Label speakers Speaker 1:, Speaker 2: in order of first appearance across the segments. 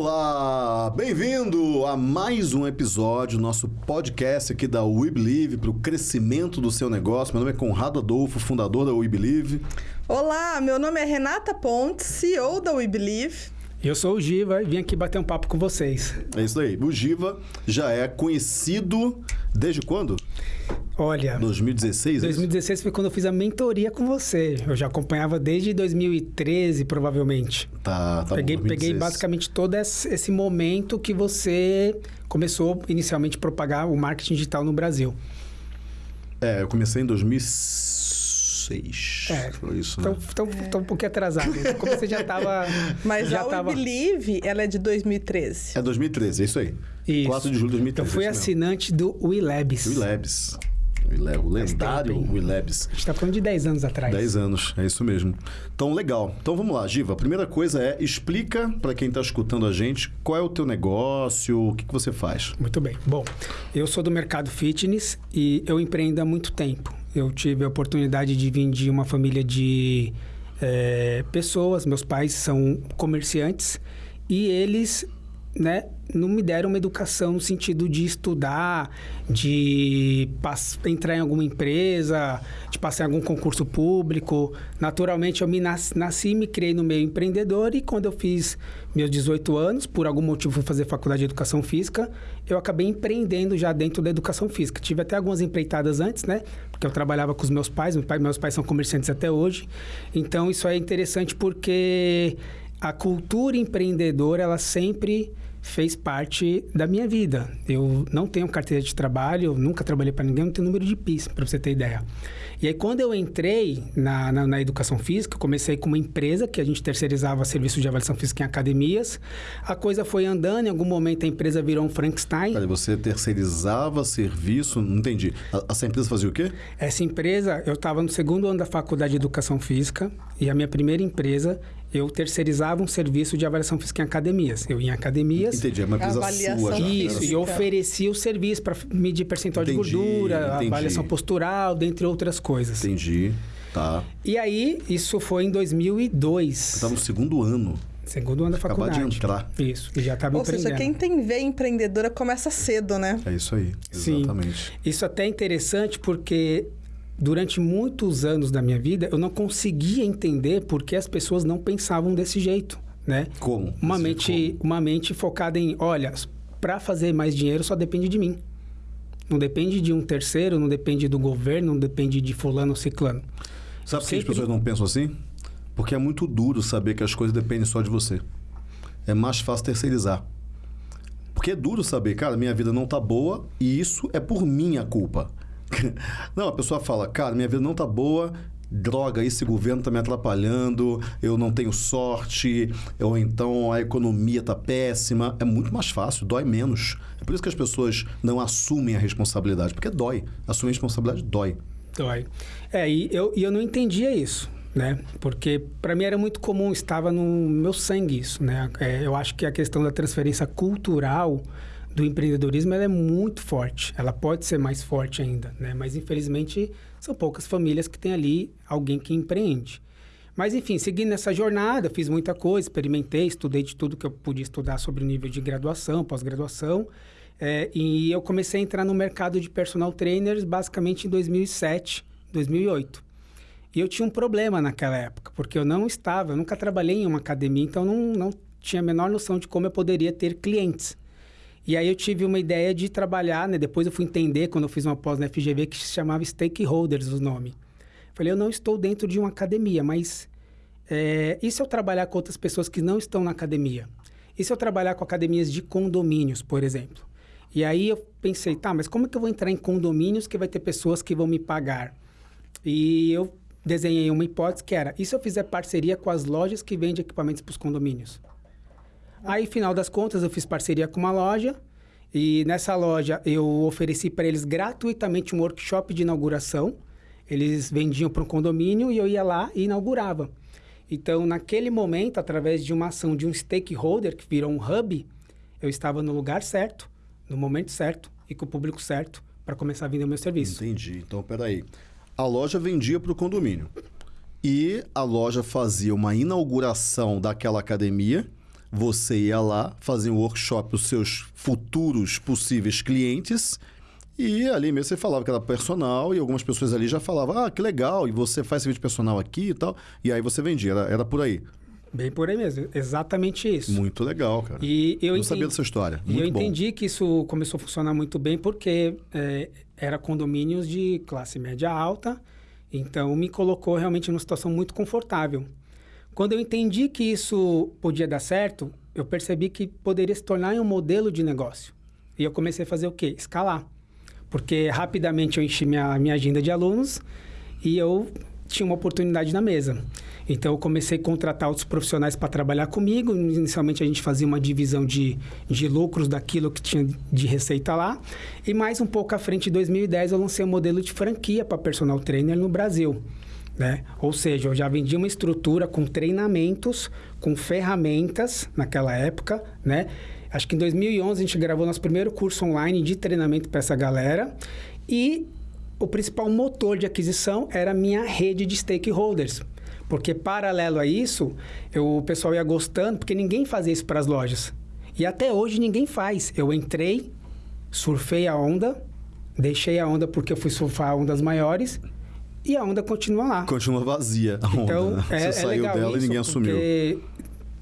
Speaker 1: Olá, bem-vindo a mais um episódio do nosso podcast aqui da We Believe para o crescimento do seu negócio. Meu nome é Conrado Adolfo, fundador da We Believe.
Speaker 2: Olá, meu nome é Renata Pontes, CEO da We Believe.
Speaker 3: Eu sou o Giva e vim aqui bater um papo com vocês.
Speaker 1: É isso aí. O Giva já é conhecido desde quando?
Speaker 3: Olha,
Speaker 1: 2016?
Speaker 3: 2016 foi quando eu fiz a mentoria com você. Eu já acompanhava desde 2013, provavelmente.
Speaker 1: Tá, tá
Speaker 3: peguei,
Speaker 1: bom,
Speaker 3: peguei
Speaker 1: 2016.
Speaker 3: basicamente todo esse esse momento que você começou inicialmente a propagar o marketing digital no Brasil.
Speaker 1: É, eu comecei em 2006.
Speaker 3: É.
Speaker 1: Foi isso, né?
Speaker 3: Então, então, então um pouquinho atrasado. Como você já estava.
Speaker 2: Mas
Speaker 3: já
Speaker 2: a We
Speaker 3: tava...
Speaker 2: Believe, ela é de 2013.
Speaker 1: É 2013, é isso aí.
Speaker 3: Isso.
Speaker 1: 4 de julho de 2013.
Speaker 3: Eu fui
Speaker 1: é
Speaker 3: assinante do WeLabs.
Speaker 1: Willabs. Willab- O lendário
Speaker 3: hein?
Speaker 1: Willabs.
Speaker 3: A gente está falando de 10 anos atrás.
Speaker 1: 10 anos, é isso mesmo. Então, legal. Então, vamos lá, Giva. A primeira coisa é, explica para quem está escutando a gente qual é o teu negócio, o que, que você faz.
Speaker 3: Muito bem. Bom, eu sou do mercado fitness e eu empreendo há muito tempo. Eu tive a oportunidade de vir de uma família de eh, pessoas, meus pais são comerciantes e eles né, não me deram uma educação no sentido de estudar, de entrar em alguma empresa, de passar em algum concurso público. Naturalmente, eu me nas- nasci e me criei no meio empreendedor e quando eu fiz meus 18 anos, por algum motivo fui fazer faculdade de educação física, eu acabei empreendendo já dentro da educação física. Tive até algumas empreitadas antes, né? Porque eu trabalhava com os meus pais, meus pais, meus pais são comerciantes até hoje. Então, isso é interessante porque a cultura empreendedora, ela sempre fez parte da minha vida. Eu não tenho carteira de trabalho, nunca trabalhei para ninguém, não tenho número de PIS, para você ter ideia. E aí, quando eu entrei na, na, na educação física, eu comecei com uma empresa que a gente terceirizava serviço de avaliação física em academias. A coisa foi andando, em algum momento a empresa virou um Frankenstein.
Speaker 1: Você terceirizava serviço, não entendi. A- Essa empresa fazia o quê?
Speaker 3: Essa empresa, eu estava no segundo ano da faculdade de educação física e a minha primeira empresa, eu terceirizava um serviço de avaliação física em academias. Eu ia em academias.
Speaker 1: Entendi, é uma empresa
Speaker 2: Avaliação
Speaker 1: sua já.
Speaker 3: Isso,
Speaker 1: Era
Speaker 3: e oferecia o serviço para medir percentual
Speaker 1: Entendi,
Speaker 3: de gordura,
Speaker 1: entendi.
Speaker 3: avaliação postural, dentre outras coisas.
Speaker 1: Entendi, tá.
Speaker 3: E aí, isso foi em 2002.
Speaker 1: Você estava no segundo ano.
Speaker 3: Segundo ano da
Speaker 1: Acabar
Speaker 3: faculdade.
Speaker 1: de entrar.
Speaker 3: Isso, e já estava
Speaker 2: Ou seja,
Speaker 3: empreendendo.
Speaker 2: quem tem veia empreendedora começa cedo, né?
Speaker 1: É isso aí,
Speaker 3: Sim.
Speaker 1: exatamente.
Speaker 3: Isso até é interessante porque durante muitos anos da minha vida eu não conseguia entender por que as pessoas não pensavam desse jeito, né?
Speaker 1: Como?
Speaker 3: Uma mente, uma mente focada em, olha, para fazer mais dinheiro só depende de mim. Não depende de um terceiro, não depende do governo, não depende de fulano ou ciclano.
Speaker 1: Sabe por que as pessoas não pensam assim? Porque é muito duro saber que as coisas dependem só de você. É mais fácil terceirizar. Porque é duro saber, cara, minha vida não tá boa e isso é por minha culpa. não, a pessoa fala, cara, minha vida não tá boa, droga, esse governo tá me atrapalhando, eu não tenho sorte, ou então a economia tá péssima. É muito mais fácil, dói menos. É por isso que as pessoas não assumem a responsabilidade, porque dói. Assumir a responsabilidade dói.
Speaker 3: Dói. É, e eu, e eu não entendia isso, né? Porque para mim era muito comum, estava no meu sangue isso, né? É, eu acho que a questão da transferência cultural do empreendedorismo ela é muito forte. Ela pode ser mais forte ainda, né? Mas infelizmente são poucas famílias que têm ali alguém que empreende. Mas enfim, seguindo nessa jornada, fiz muita coisa, experimentei, estudei de tudo que eu podia estudar sobre o nível de graduação, pós-graduação. É, e eu comecei a entrar no mercado de personal trainers basicamente em 2007, 2008. E eu tinha um problema naquela época, porque eu não estava, eu nunca trabalhei em uma academia, então não, não tinha a menor noção de como eu poderia ter clientes. E aí eu tive uma ideia de trabalhar, né? Depois eu fui entender, quando eu fiz uma pós na FGV, que se chamava Stakeholders o nome. Falei, eu não estou dentro de uma academia, mas é, e se eu trabalhar com outras pessoas que não estão na academia? E se eu trabalhar com academias de condomínios, por exemplo? E aí eu pensei, tá, mas como é que eu vou entrar em condomínios que vai ter pessoas que vão me pagar? E eu desenhei uma hipótese que era, e se eu fizer parceria com as lojas que vendem equipamentos para os condomínios? Aí, final das contas, eu fiz parceria com uma loja e nessa loja eu ofereci para eles gratuitamente um workshop de inauguração. Eles vendiam para um condomínio e eu ia lá e inaugurava. Então, naquele momento, através de uma ação de um stakeholder que virou um hub, eu estava no lugar certo, no momento certo e com o público certo para começar a vender o meu serviço.
Speaker 1: Entendi. Então, peraí. A loja vendia para o condomínio. E a loja fazia uma inauguração daquela academia. Você ia lá, fazia um workshop os seus futuros possíveis clientes e ali mesmo você falava que era personal e algumas pessoas ali já falavam, ah, que legal, e você faz serviço personal aqui e tal. E aí você vendia, era, era por aí.
Speaker 3: Bem por aí mesmo, exatamente isso.
Speaker 1: Muito legal, cara.
Speaker 3: E eu
Speaker 1: Não
Speaker 3: entendi,
Speaker 1: sabia dessa história.
Speaker 3: E
Speaker 1: Muito
Speaker 3: eu
Speaker 1: bom.
Speaker 3: entendi que isso começou a funcionar muito bem porque é, era condomínios de classe média alta, então me colocou realmente numa situação muito confortável. Quando eu entendi que isso podia dar certo, eu percebi que poderia se tornar um modelo de negócio. E eu comecei a fazer o quê? Escalar. Porque rapidamente eu enchi minha, minha agenda de alunos e eu tinha uma oportunidade na mesa. Então eu comecei a contratar outros profissionais para trabalhar comigo. Inicialmente a gente fazia uma divisão de, de lucros daquilo que tinha de receita lá. E mais um pouco à frente, em 2010, eu lancei um modelo de franquia para personal trainer no Brasil. Né? Ou seja, eu já vendia uma estrutura com treinamentos, com ferramentas naquela época, né? Acho que em 2011 a gente gravou nosso primeiro curso online de treinamento para essa galera e o principal motor de aquisição era a minha rede de stakeholders. Porque paralelo a isso, eu, o pessoal ia gostando, porque ninguém fazia isso para as lojas. E até hoje ninguém faz. Eu entrei, surfei a onda, deixei a onda porque eu fui surfar ondas maiores e a onda continua lá.
Speaker 1: Continua vazia a onda.
Speaker 3: Então,
Speaker 1: né?
Speaker 3: é,
Speaker 1: Você
Speaker 3: é
Speaker 1: saiu dela
Speaker 3: isso,
Speaker 1: e ninguém assumiu.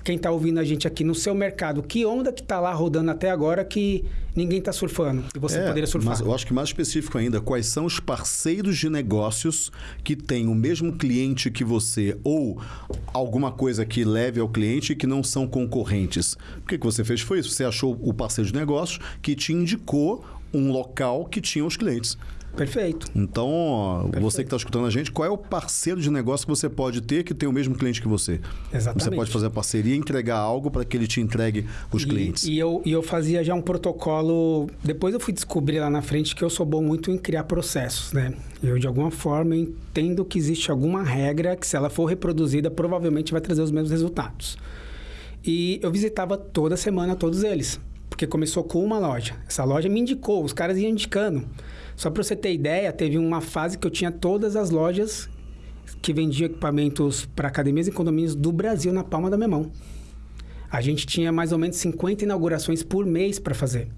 Speaker 3: Quem está ouvindo a gente aqui no seu mercado, que onda que está lá rodando até agora que ninguém está surfando e você
Speaker 1: É,
Speaker 3: poderia surfar?
Speaker 1: Mas eu acho que mais específico ainda, quais são os parceiros de negócios que têm o mesmo cliente que você ou alguma coisa que leve ao cliente e que não são concorrentes? O que, que você fez foi isso. Você achou o parceiro de negócios que te indicou um local que tinha os clientes.
Speaker 3: Perfeito.
Speaker 1: Então, ó, você que está escutando a gente, qual é o parceiro de negócio que você pode ter que tem o mesmo cliente que você?
Speaker 3: Exatamente.
Speaker 1: Você pode fazer a parceria e entregar algo para que ele te entregue os
Speaker 3: E-
Speaker 1: clientes.
Speaker 3: E, eu, e eu fazia já um protocolo. Depois eu fui descobrir lá na frente que eu sou bom muito em criar processos, né? Eu, de alguma forma, entendo que existe alguma regra que, se ela for reproduzida, provavelmente vai trazer os mesmos resultados. E eu visitava toda semana todos eles, porque começou com uma loja. Essa loja me indicou, os caras iam indicando. Só para você ter ideia, teve uma fase que eu tinha todas as lojas que vendiam equipamentos para academias e condomínios do Brasil na palma da minha mão. A gente tinha mais ou menos 50 inaugurações por mês para fazer.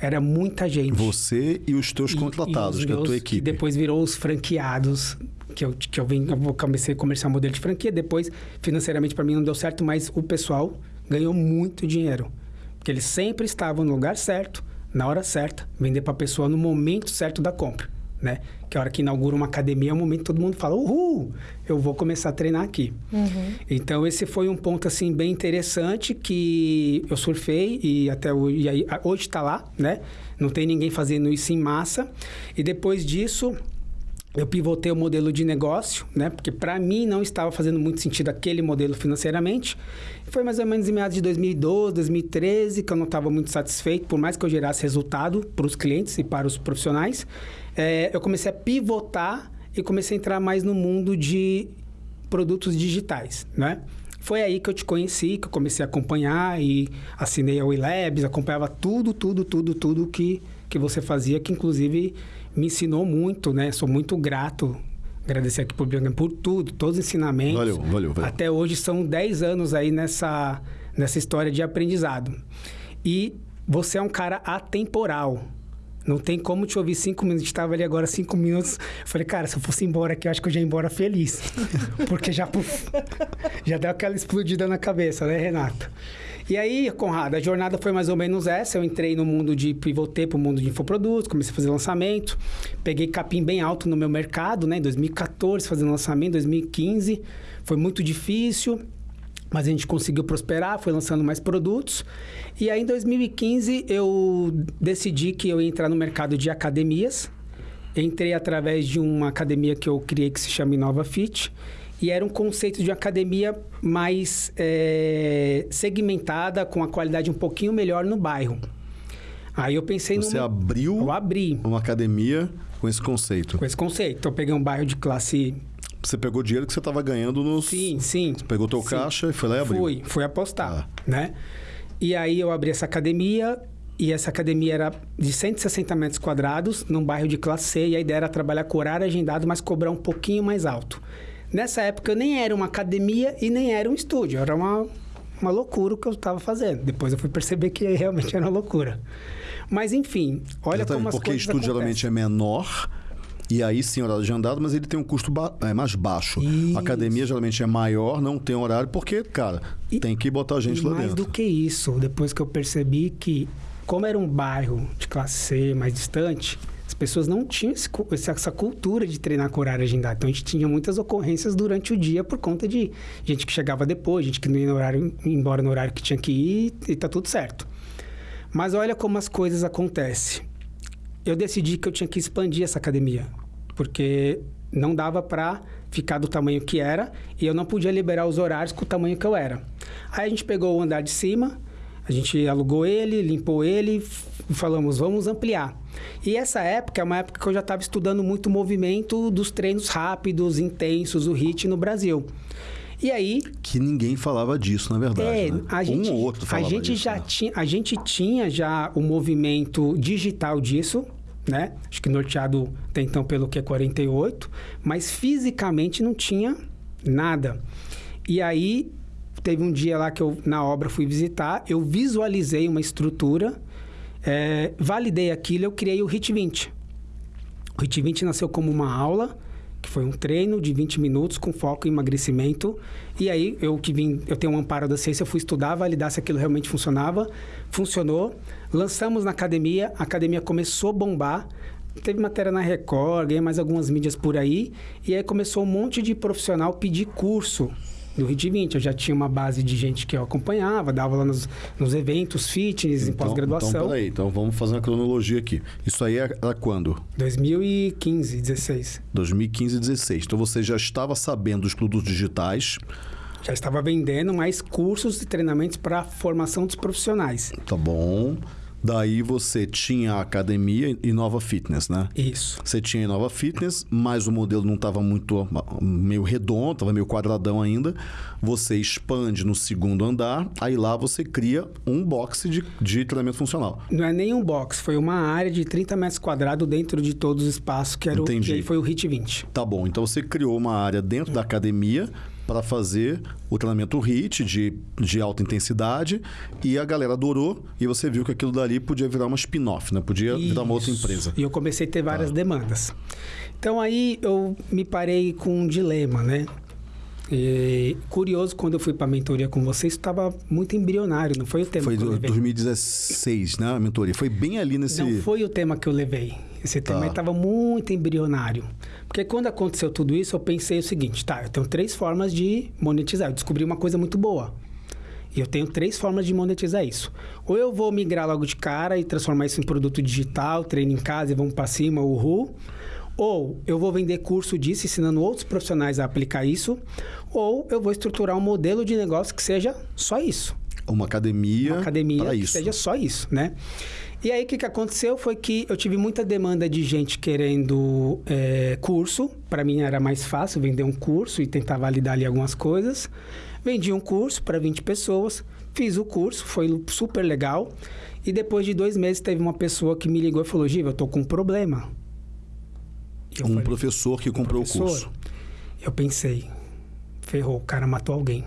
Speaker 3: Era muita gente.
Speaker 1: Você e os teus contratados,
Speaker 3: e
Speaker 1: que é a tua
Speaker 3: meus-
Speaker 1: equipe.
Speaker 3: depois virou os franqueados, que eu, que eu, vim, eu comecei a comerciar modelo de franquia. Depois, financeiramente, para mim não deu certo, mas o pessoal ganhou muito dinheiro. Porque eles sempre estavam no lugar certo, na hora certa, vender para a pessoa no momento certo da compra. Né? Que a hora que inaugura uma academia é o momento que todo mundo fala: Uhul, eu vou começar a treinar aqui. Então, esse foi um ponto assim bem interessante que eu surfei e até hoje, e aí, hoje está lá, né? Não tem ninguém fazendo isso em massa. E depois disso, eu pivotei o modelo de negócio, né? Porque para mim não estava fazendo muito sentido aquele modelo financeiramente. Foi mais ou menos em meados de 2012, 2013 que eu não estava muito satisfeito, por mais que eu gerasse resultado para os clientes e para os profissionais. É, eu comecei a pivotar e comecei a entrar mais no mundo de produtos digitais, né? Foi aí que eu te conheci, que eu comecei a acompanhar e assinei a WeLabs, acompanhava tudo, tudo, tudo, tudo que, que você fazia, que inclusive me ensinou muito, né? Sou muito grato, agradecer aqui por, por tudo, todos os ensinamentos.
Speaker 1: Valeu, valeu, valeu.
Speaker 3: Até hoje são 10 anos aí nessa, nessa história de aprendizado. E você é um cara atemporal. Não tem como te ouvir cinco minutos. A gente estava ali agora cinco minutos. Eu falei, cara, se eu fosse embora aqui, eu acho que eu já ia embora feliz. Porque já, puf, já deu aquela explodida na cabeça, né, Renato? E aí, Conrado, a jornada foi mais ou menos essa. Eu entrei no mundo de pivotei para o mundo de infoprodutos, comecei a fazer lançamento. Peguei capim bem alto no meu mercado, né? Em 2014, fazendo lançamento, 2015. Foi muito difícil. Mas a gente conseguiu prosperar, foi lançando mais produtos. E aí, em 2015, eu decidi que eu ia entrar no mercado de academias. Entrei através de uma academia que eu criei que se chama Inova Fit. E era um conceito de academia mais eh, segmentada, com a qualidade um pouquinho melhor no bairro. Aí eu pensei
Speaker 1: Você
Speaker 3: no.
Speaker 1: abriu
Speaker 3: Eu abri
Speaker 1: uma academia com esse conceito.
Speaker 3: com esse conceito. Então, eu peguei um bairro de classe.
Speaker 1: Você pegou o dinheiro que você estava ganhando nos...
Speaker 3: Sim, sim.
Speaker 1: Você pegou teu
Speaker 3: Sim.
Speaker 1: caixa e foi lá e abriu.
Speaker 3: Fui, fui apostar,
Speaker 1: Ah.
Speaker 3: né? E aí eu abri essa academia e essa academia era de 160 metros quadrados, num bairro de classe C, e a ideia era trabalhar com horário agendado, mas cobrar um pouquinho mais alto. Nessa época eu nem era uma academia e nem era um estúdio, era uma, uma loucura o que eu estava fazendo. Depois eu fui perceber que realmente era uma loucura. Mas enfim, olha
Speaker 1: Exatamente,
Speaker 3: como as
Speaker 1: porque
Speaker 3: coisas
Speaker 1: estúdio geralmente é menor. E aí sim, horário de andado, mas ele tem um custo ba- é, mais baixo.
Speaker 3: Isso.
Speaker 1: A academia geralmente é maior, não tem horário, porque, cara,
Speaker 3: E-
Speaker 1: tem que botar gente
Speaker 3: E
Speaker 1: lá
Speaker 3: mais
Speaker 1: dentro.
Speaker 3: do que isso, depois que eu percebi que, como era um bairro de classe C mais distante, as pessoas não tinham esse essa, cultura de treinar com horário agendado. Então a gente tinha muitas ocorrências durante o dia por conta de gente que chegava depois, gente que não ia no horário, embora no horário que tinha que ir e tá tudo certo. Mas olha como as coisas acontecem. Eu decidi que eu tinha que expandir essa academia, porque não dava para ficar do tamanho que era e eu não podia liberar os horários com o tamanho que eu era. Aí a gente pegou o andar de cima, a gente alugou ele, limpou ele falamos, vamos ampliar. E essa época é uma época que eu já estava estudando muito o movimento dos treinos rápidos, intensos, o HIIT no Brasil. E aí,
Speaker 1: Que ninguém falava disso, na verdade.
Speaker 3: é,
Speaker 1: né?
Speaker 3: a gente,
Speaker 1: um ou outro
Speaker 3: a
Speaker 1: falava
Speaker 3: gente
Speaker 1: isso,
Speaker 3: já
Speaker 1: né?
Speaker 3: tinha, a gente tinha já o movimento digital disso, né? Acho que norteado até então pelo Q48, mas fisicamente não tinha nada. E aí teve um dia lá que eu na obra fui visitar, eu visualizei uma estrutura, é, validei aquilo, eu criei o HIT 20. O HIT 20 nasceu como uma aula, que foi um treino de 20 minutos com foco em emagrecimento. E aí, eu que vim, eu tenho um amparo da ciência, eu fui estudar, validar se aquilo realmente funcionava. Funcionou. Lançamos na academia, a academia começou a bombar. Teve matéria na Record, ganhei mais algumas mídias por aí. E aí começou um monte de profissional pedir curso do HIT 20. Eu já tinha uma base de gente que eu acompanhava, dava lá nos, nos eventos fitness, em
Speaker 1: Então,
Speaker 3: pós-graduação.
Speaker 1: Então, peraí, então vamos fazer uma cronologia aqui. Isso aí era quando?
Speaker 3: 2015, 16.
Speaker 1: 2015 e 16. Então você já estava sabendo dos produtos digitais,
Speaker 3: Já estava vendendo mais cursos e treinamentos para formação dos profissionais.
Speaker 1: tá bom? Daí você tinha a academia e Nova Fitness, né?
Speaker 3: Isso.
Speaker 1: Você tinha a Nova Fitness, mas o modelo não estava muito meio redondo, estava meio quadradão ainda. Você expande no segundo andar, aí lá você cria um box de, de treinamento funcional.
Speaker 3: Não é nem um box, foi uma área de 30 metros quadrados dentro de todos os espaços, que era o,
Speaker 1: Entendi.
Speaker 3: e aí foi o HIT 20.
Speaker 1: Tá bom, então você criou uma área dentro da academia para fazer o treinamento HIIT de, de alta intensidade e a galera adorou e você viu que aquilo dali podia virar uma spin-off, né? Podia virar uma outra
Speaker 3: Isso.
Speaker 1: empresa.
Speaker 3: E eu comecei a ter várias
Speaker 1: Tá.
Speaker 3: demandas. Então aí eu me parei com um dilema, né? E, curioso, quando eu fui para a mentoria com vocês, estava muito embrionário, não foi o tema
Speaker 1: Foi
Speaker 3: que eu levei.
Speaker 1: 2016, né, a mentoria? Foi bem ali nesse...
Speaker 3: Não foi o tema que eu levei. Esse tema
Speaker 1: Tá.
Speaker 3: estava muito embrionário. Porque quando aconteceu tudo isso, eu pensei o seguinte: tá, eu tenho três formas de monetizar. Eu descobri uma coisa muito boa. E eu tenho três formas de monetizar isso. Ou eu vou migrar logo de cara e transformar isso em produto digital, treino em casa e vamos para cima, uhul. Ou eu vou vender curso disso, ensinando outros profissionais a aplicar isso. Ou eu vou estruturar um modelo de negócio que seja só isso
Speaker 1: Uma academia,
Speaker 3: uma academia que
Speaker 1: isso.
Speaker 3: seja só isso, né? E aí, o que, que aconteceu foi que eu tive muita demanda de gente querendo é, curso. Para mim era mais fácil vender um curso e tentar validar ali algumas coisas. Vendi um curso para 20 pessoas, fiz o curso, foi super legal. E depois de dois meses, teve uma pessoa que me ligou e falou: Giva, eu tô com um problema. Eu
Speaker 1: Um
Speaker 3: falei,
Speaker 1: professor que comprou
Speaker 3: professor,
Speaker 1: o curso.
Speaker 3: Eu pensei, ferrou, o cara matou alguém.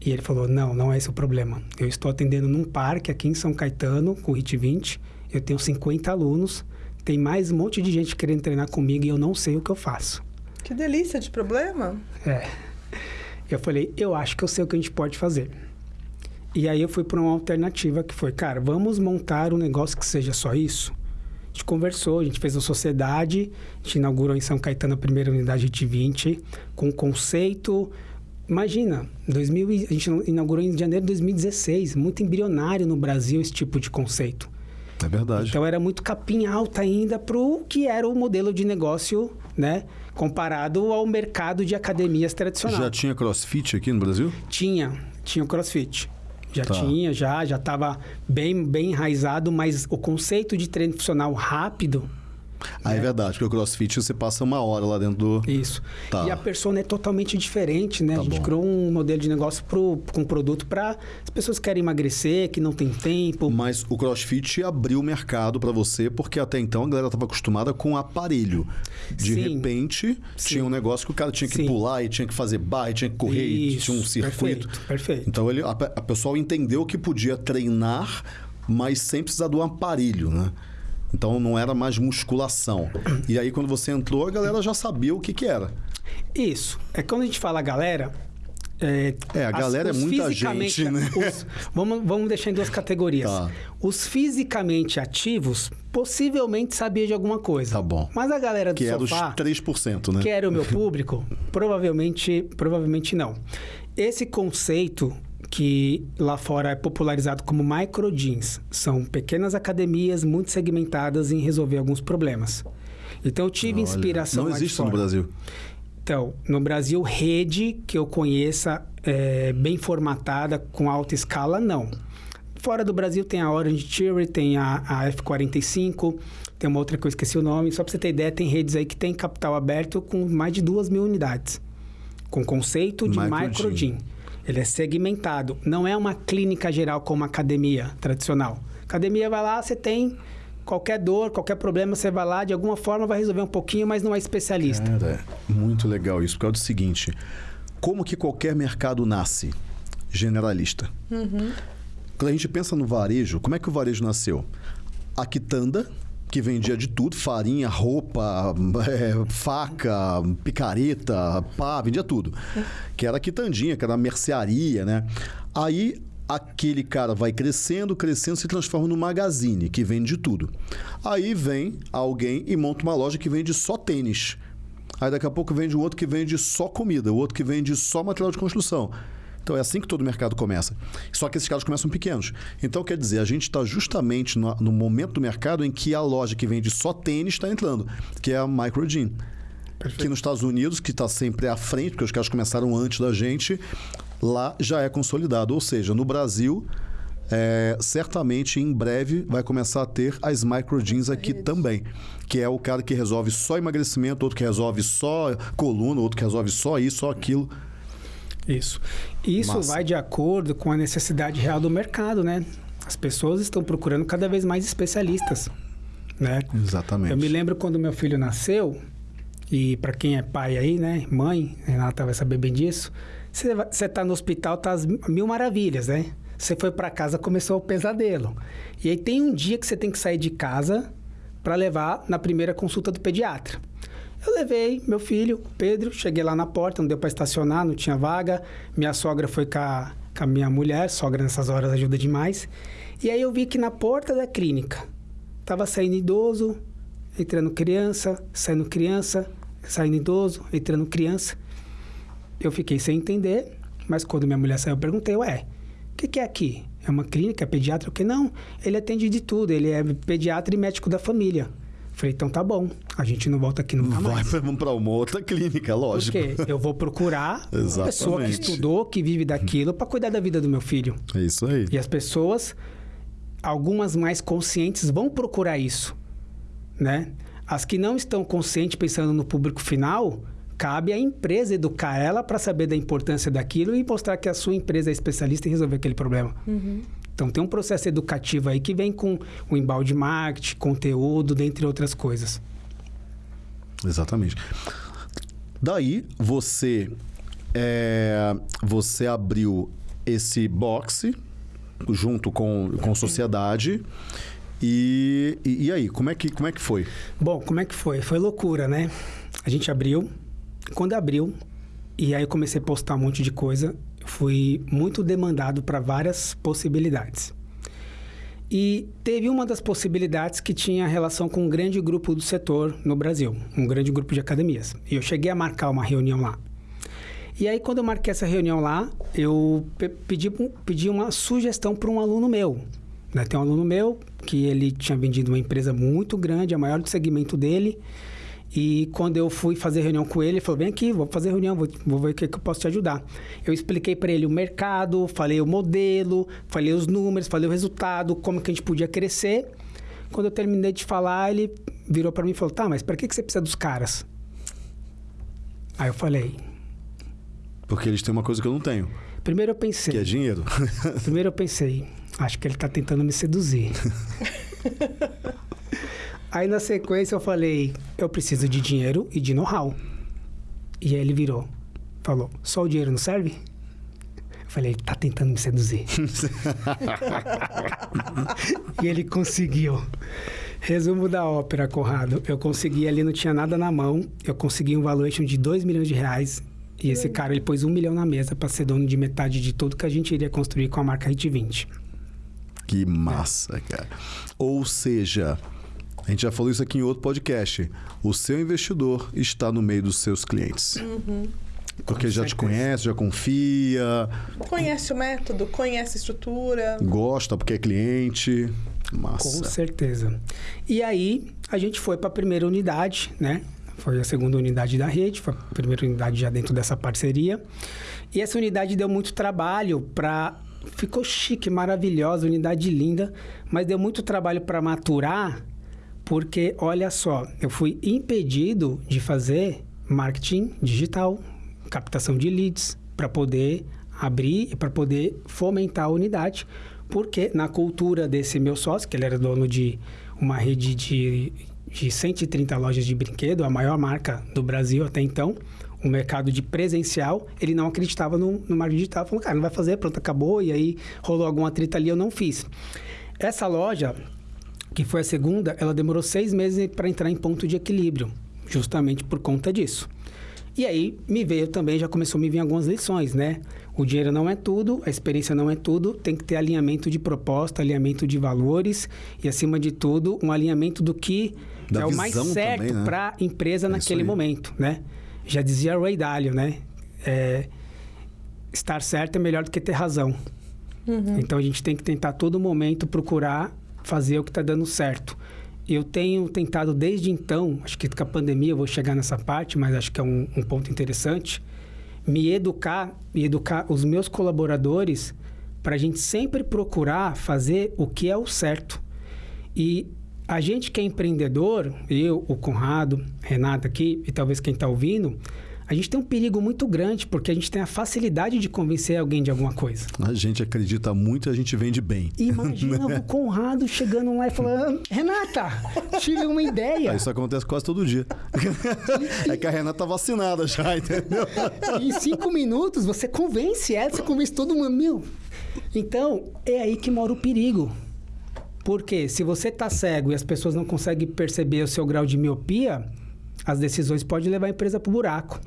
Speaker 3: E ele falou: Não, não é esse o problema. Eu estou atendendo num parque aqui em São Caetano, com o HIT 20. Eu tenho 50 alunos. Tem mais um monte de gente querendo treinar comigo e eu não sei o que eu faço.
Speaker 2: Que delícia de problema.
Speaker 3: É. Eu falei: Eu acho que eu sei o que a gente pode fazer. E aí eu fui para uma alternativa que foi: Cara, vamos montar um negócio que seja só isso? Gente conversou, a gente fez uma sociedade, a gente inaugurou em São Caetano a primeira unidade HIT 20, com conceito. Imagina, 2000, e- a gente inaugurou em janeiro de 2016, muito embrionário no Brasil esse tipo de conceito.
Speaker 1: É verdade.
Speaker 3: Então era muito capim alta ainda para o que era o modelo de negócio, né? Comparado ao mercado de academias tradicional.
Speaker 1: Já tinha crossfit aqui no Brasil?
Speaker 3: Tinha, tinha o CrossFit. Já
Speaker 1: Tá.
Speaker 3: tinha, já, já estava bem, bem enraizado, mas o conceito de treino funcional rápido
Speaker 1: Ah, é verdade, porque o CrossFit você passa uma hora lá dentro do.
Speaker 3: Isso.
Speaker 1: Tá.
Speaker 3: E a persona é totalmente diferente, né?
Speaker 1: Tá
Speaker 3: a gente
Speaker 1: bom.
Speaker 3: criou um modelo de negócio pro, com produto para as pessoas que querem emagrecer, que não tem tempo.
Speaker 1: Mas o CrossFit abriu o mercado pra você, porque até então a galera estava acostumada com aparelho. De
Speaker 3: Sim.
Speaker 1: repente, tinha um negócio que o cara tinha que
Speaker 3: Sim.
Speaker 1: pular e tinha que fazer barra, e tinha que correr, e
Speaker 3: Isso,
Speaker 1: tinha um circuito.
Speaker 3: Perfeito, perfeito.
Speaker 1: Então ele, a, a pessoa entendeu que podia treinar, mas sem precisar do aparelho, né? Então não era mais musculação. E aí quando você entrou, a galera já sabia o que, que era.
Speaker 3: Isso. É quando a gente fala galera. É,
Speaker 1: É, a galera é muita gente, né?
Speaker 3: os- vamos, vamos deixar em duas categorias.
Speaker 1: Tá.
Speaker 3: Os fisicamente ativos possivelmente sabia de alguma coisa.
Speaker 1: Tá bom.
Speaker 3: Mas a galera do
Speaker 1: Que era os
Speaker 3: sofá,
Speaker 1: 3%, né?
Speaker 3: que era o meu público, provavelmente, provavelmente não. Esse conceito que lá fora é popularizado como micro jeans, são pequenas academias muito segmentadas em resolver alguns problemas. Então eu tive
Speaker 1: Olha,
Speaker 3: inspiração
Speaker 1: Não existe no. Brasil.
Speaker 3: Então, no Brasil, rede que eu conheça é, bem formatada, com alta escala, não. Fora do Brasil tem a Orange Theory, tem a, a F45, tem uma outra que eu esqueci o nome. Só para você ter ideia, tem redes aí que tem capital aberto com mais de duas mil unidades. Com conceito de
Speaker 1: Micro
Speaker 3: micro. Ele é segmentado. Não é uma clínica geral como uma academia tradicional. Academia vai lá, você tem qualquer dor, qualquer problema, você vai lá, de alguma forma vai resolver um pouquinho, mas não é especialista.
Speaker 1: Cara, muito legal isso, porque é o seguinte: como que qualquer mercado nasce? Generalista. Quando a gente pensa no varejo, como é que o varejo nasceu? A quitanda, que vendia de tudo, farinha, roupa, é, faca, picareta, pá, vendia tudo. Que era quitandinha, que era mercearia, né? Aí aquele cara vai crescendo, crescendo, se transforma no magazine, que vende de tudo. Aí vem alguém e monta uma loja que vende só tênis. Aí daqui a pouco vende um outro que vende só comida, o outro que vende só material de construção. Então é assim que todo mercado começa. Só que esses caras começam pequenos. Então quer dizer, a gente está justamente no, no momento do mercado em que a loja que vende só tênis está entrando, que é a Micro Jean. Que nos Estados Unidos, que está sempre à frente, porque os caras começaram antes da gente, lá já é consolidado. Ou seja, no Brasil, é, certamente em breve vai começar a ter as micro jeans aqui também. Que é o cara que resolve só emagrecimento, outro que resolve só coluna, outro que resolve só isso, só aquilo.
Speaker 3: Isso. Isso
Speaker 1: Massa.
Speaker 3: vai de acordo com a necessidade real do mercado, né? As pessoas estão procurando cada vez mais especialistas, né?
Speaker 1: Exatamente.
Speaker 3: Eu me lembro quando meu filho nasceu, e para quem é pai aí, né? Mãe, Renata vai saber bem disso. Você vai- Você tá no hospital, tá às mil maravilhas, né? Você foi para casa, começou o pesadelo. E aí tem um dia que você tem que sair de casa para levar na primeira consulta do pediatra. Eu levei meu filho, Pedro, cheguei lá na porta, não deu para estacionar, não tinha vaga. Minha sogra foi com a, com a minha mulher, sogra nessas horas ajuda demais. E aí eu vi que na porta da clínica tava saindo idoso, entrando criança, saindo criança, saindo idoso, entrando criança. Eu fiquei sem entender, mas quando minha mulher saiu, eu perguntei, ué, o que, que é aqui? É uma clínica, é pediatra? O que não? Ele atende de tudo, ele é pediatra e médico da família. Falei, então tá bom, a gente não volta aqui nunca
Speaker 1: Vai
Speaker 3: mais.
Speaker 1: para uma outra clínica, lógico.
Speaker 3: Porque eu vou procurar uma pessoa que estudou, que vive daquilo, para cuidar da vida do meu filho.
Speaker 1: É isso aí.
Speaker 3: E as pessoas, algumas mais conscientes, vão procurar isso, né? As que não estão conscientes, pensando no público final, cabe à empresa educar ela para saber da importância daquilo e mostrar que a sua empresa é especialista em resolver aquele problema. Então tem um processo educativo aí que vem com o embalde marketing, conteúdo, dentre outras coisas.
Speaker 1: Exatamente. Daí você é, você abriu esse boxe junto com, com sociedade e, e, e aí como é que como é que foi?
Speaker 3: Bom, como é que foi? Foi loucura, né? A gente abriu. Quando abriu, e aí eu comecei a postar um monte de coisa, fui muito demandado para várias possibilidades. E teve uma das possibilidades que tinha relação com um grande grupo do setor no Brasil, um grande grupo de academias. E eu cheguei a marcar uma reunião lá. E aí, quando eu marquei essa reunião lá, eu pe- pedi, pedi uma sugestão para um aluno meu. Né? Tem um aluno meu que ele tinha vendido uma empresa muito grande, a maior do segmento dele. E quando eu fui fazer reunião com ele, ele falou: vem aqui, vou fazer reunião, vou, vou ver o que, que eu posso te ajudar. Eu expliquei para ele o mercado, falei o modelo, falei os números, falei o resultado, como que a gente podia crescer. Quando eu terminei de falar, ele virou para mim e falou: Tá, mas para que, que você precisa dos caras? Aí eu falei:
Speaker 1: Porque eles têm uma coisa que eu não tenho,
Speaker 3: Primeiro eu pensei.
Speaker 1: que é dinheiro.
Speaker 3: Primeiro eu pensei, acho que ele tá tentando me seduzir. Aí na sequência eu falei, eu preciso de dinheiro e de know-how. E aí ele virou, falou, só o dinheiro não serve? Eu falei, ele tá tentando me seduzir. e ele conseguiu. Resumo da ópera, Conrado. Eu consegui ali, não tinha nada na mão. Eu consegui um valuation de 2 milhões de reais. E esse cara, ele pôs um milhão na mesa para ser dono de metade de tudo que a gente iria construir com a marca Hit 20.
Speaker 1: Que massa, cara. Ou seja, a gente já falou isso aqui em outro podcast. O seu investidor está no meio dos seus clientes. Porque já te conhece, já confia,
Speaker 2: Conhece o método, conhece a estrutura.
Speaker 1: gosta porque é cliente.
Speaker 3: Com
Speaker 1: Massa.
Speaker 3: certeza. E aí, a gente foi para a primeira unidade, né? Foi a segunda unidade da rede, foi a primeira unidade já dentro dessa parceria. E essa unidade deu muito trabalho para. Ficou chique, maravilhosa, unidade linda, mas deu muito trabalho para maturar, porque, olha só, eu fui impedido de fazer marketing digital, captação de leads, para poder abrir e para poder fomentar a unidade, porque na cultura desse meu sócio, que ele era dono de uma rede de, de 130 lojas de brinquedo, a maior marca do Brasil até então, o mercado de presencial, ele não acreditava no, no marketing digital. Falou, cara, não vai fazer, pronto, acabou. E aí rolou alguma treta ali, eu não fiz. Essa loja, que foi a segunda, ela demorou seis meses para entrar em ponto de equilíbrio, justamente por conta disso. E aí me veio também, já começou a me vir algumas lições, né? O dinheiro não é tudo, a experiência não é tudo, tem que ter alinhamento de proposta, alinhamento de valores e, acima de tudo, um alinhamento do que
Speaker 1: Da
Speaker 3: é o mais certo
Speaker 1: né?
Speaker 3: para a empresa
Speaker 1: É
Speaker 3: naquele momento, né? Já dizia Ray Dalio, né? É, estar certo é melhor do que ter razão. Então a gente tem que tentar a todo momento procurar fazer o que está dando certo. Eu tenho tentado desde então, acho que com a pandemia eu vou chegar nessa parte, mas acho que é um, um ponto interessante, me educar e educar os meus colaboradores para a gente sempre procurar fazer o que é o certo. E a gente que é empreendedor, eu, o Conrado, Renata aqui e talvez quem está ouvindo, a gente tem um perigo muito grande porque a gente tem a facilidade de convencer alguém de alguma coisa.
Speaker 1: A gente acredita muito e a gente vende bem.
Speaker 3: Imagina o Conrado chegando lá e falando: Renata, tive uma ideia.
Speaker 1: Ah, isso acontece quase todo dia. é que a Renata tá vacinada já, entendeu?
Speaker 3: em cinco minutos você convence ela, você convence todo mundo. Meu. Então, é aí que mora o perigo. Porque se você tá cego e as pessoas não conseguem perceber o seu grau de miopia, as decisões podem levar a empresa pro buraco.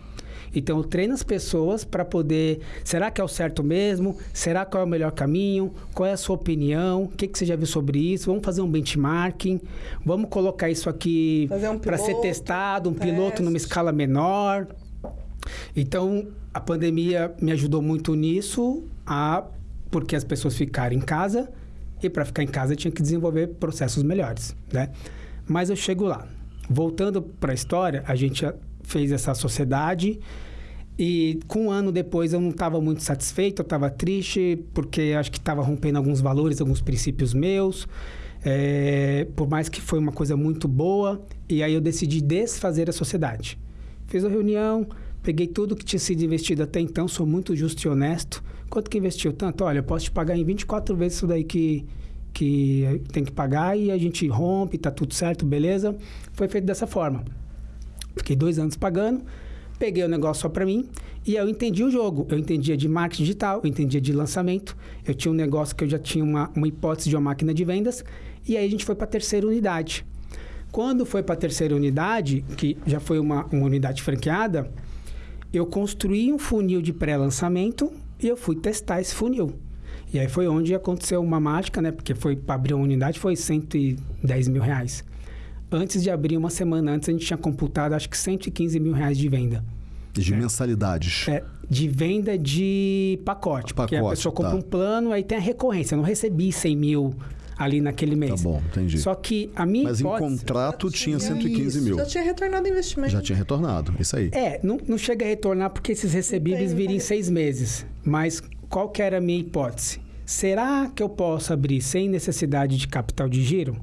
Speaker 3: Então, eu treino as pessoas para poder. Será que é o certo mesmo? Será qual é o melhor caminho? Qual é a sua opinião? O que, que você já viu sobre isso? Vamos fazer um benchmarking. Vamos colocar isso aqui
Speaker 2: um
Speaker 3: para ser testado, um
Speaker 2: teste.
Speaker 3: piloto numa escala menor. Então, a pandemia me ajudou muito nisso, a, porque as pessoas ficaram em casa e para ficar em casa tinha que desenvolver processos melhores, né? Mas eu chego lá. Voltando para a história, a gente fez essa sociedade e com um ano depois eu não estava muito satisfeito, eu estava triste porque acho que estava rompendo alguns valores, alguns princípios meus. É, por mais que foi uma coisa muito boa, e aí eu decidi desfazer a sociedade. Fiz a reunião, peguei tudo que tinha sido investido até então, sou muito justo e honesto. Quanto que investiu? Tanto, olha, eu posso te pagar em 24 vezes isso daí que, que tem que pagar e a gente rompe, tá tudo certo, beleza? Foi feito dessa forma. Fiquei dois anos pagando, peguei o negócio só para mim e eu entendi o jogo. Eu entendia de marketing digital, eu entendia de lançamento. Eu tinha um negócio que eu já tinha uma, uma hipótese de uma máquina de vendas e aí a gente foi para a terceira unidade. Quando foi para a terceira unidade, que já foi uma, uma unidade franqueada, eu construí um funil de pré-lançamento e eu fui testar esse funil. E aí foi onde aconteceu uma mágica, né? Porque foi para abrir uma unidade foi 110 mil reais. Antes de abrir uma semana antes, a gente tinha computado acho que 115 mil reais de venda.
Speaker 1: De mensalidades.
Speaker 3: É, de venda de pacote. porque a
Speaker 1: Pacote,
Speaker 3: pessoa compra
Speaker 1: tá.
Speaker 3: um plano, aí tem a recorrência. Eu não recebi 100 mil ali naquele
Speaker 1: Tá
Speaker 3: mês.
Speaker 1: bom, entendi.
Speaker 3: Só que a minha
Speaker 1: Mas em
Speaker 3: hipótese...
Speaker 1: contrato tinha
Speaker 2: Já
Speaker 1: 115
Speaker 3: Isso,
Speaker 1: mil.
Speaker 2: Já tinha retornado o investimento.
Speaker 1: Já tinha retornado, isso aí.
Speaker 3: É, não, não chega a retornar porque esses recebíveis viram em seis meses. Mas qual que era a minha hipótese? Será que eu posso abrir sem necessidade de capital de giro?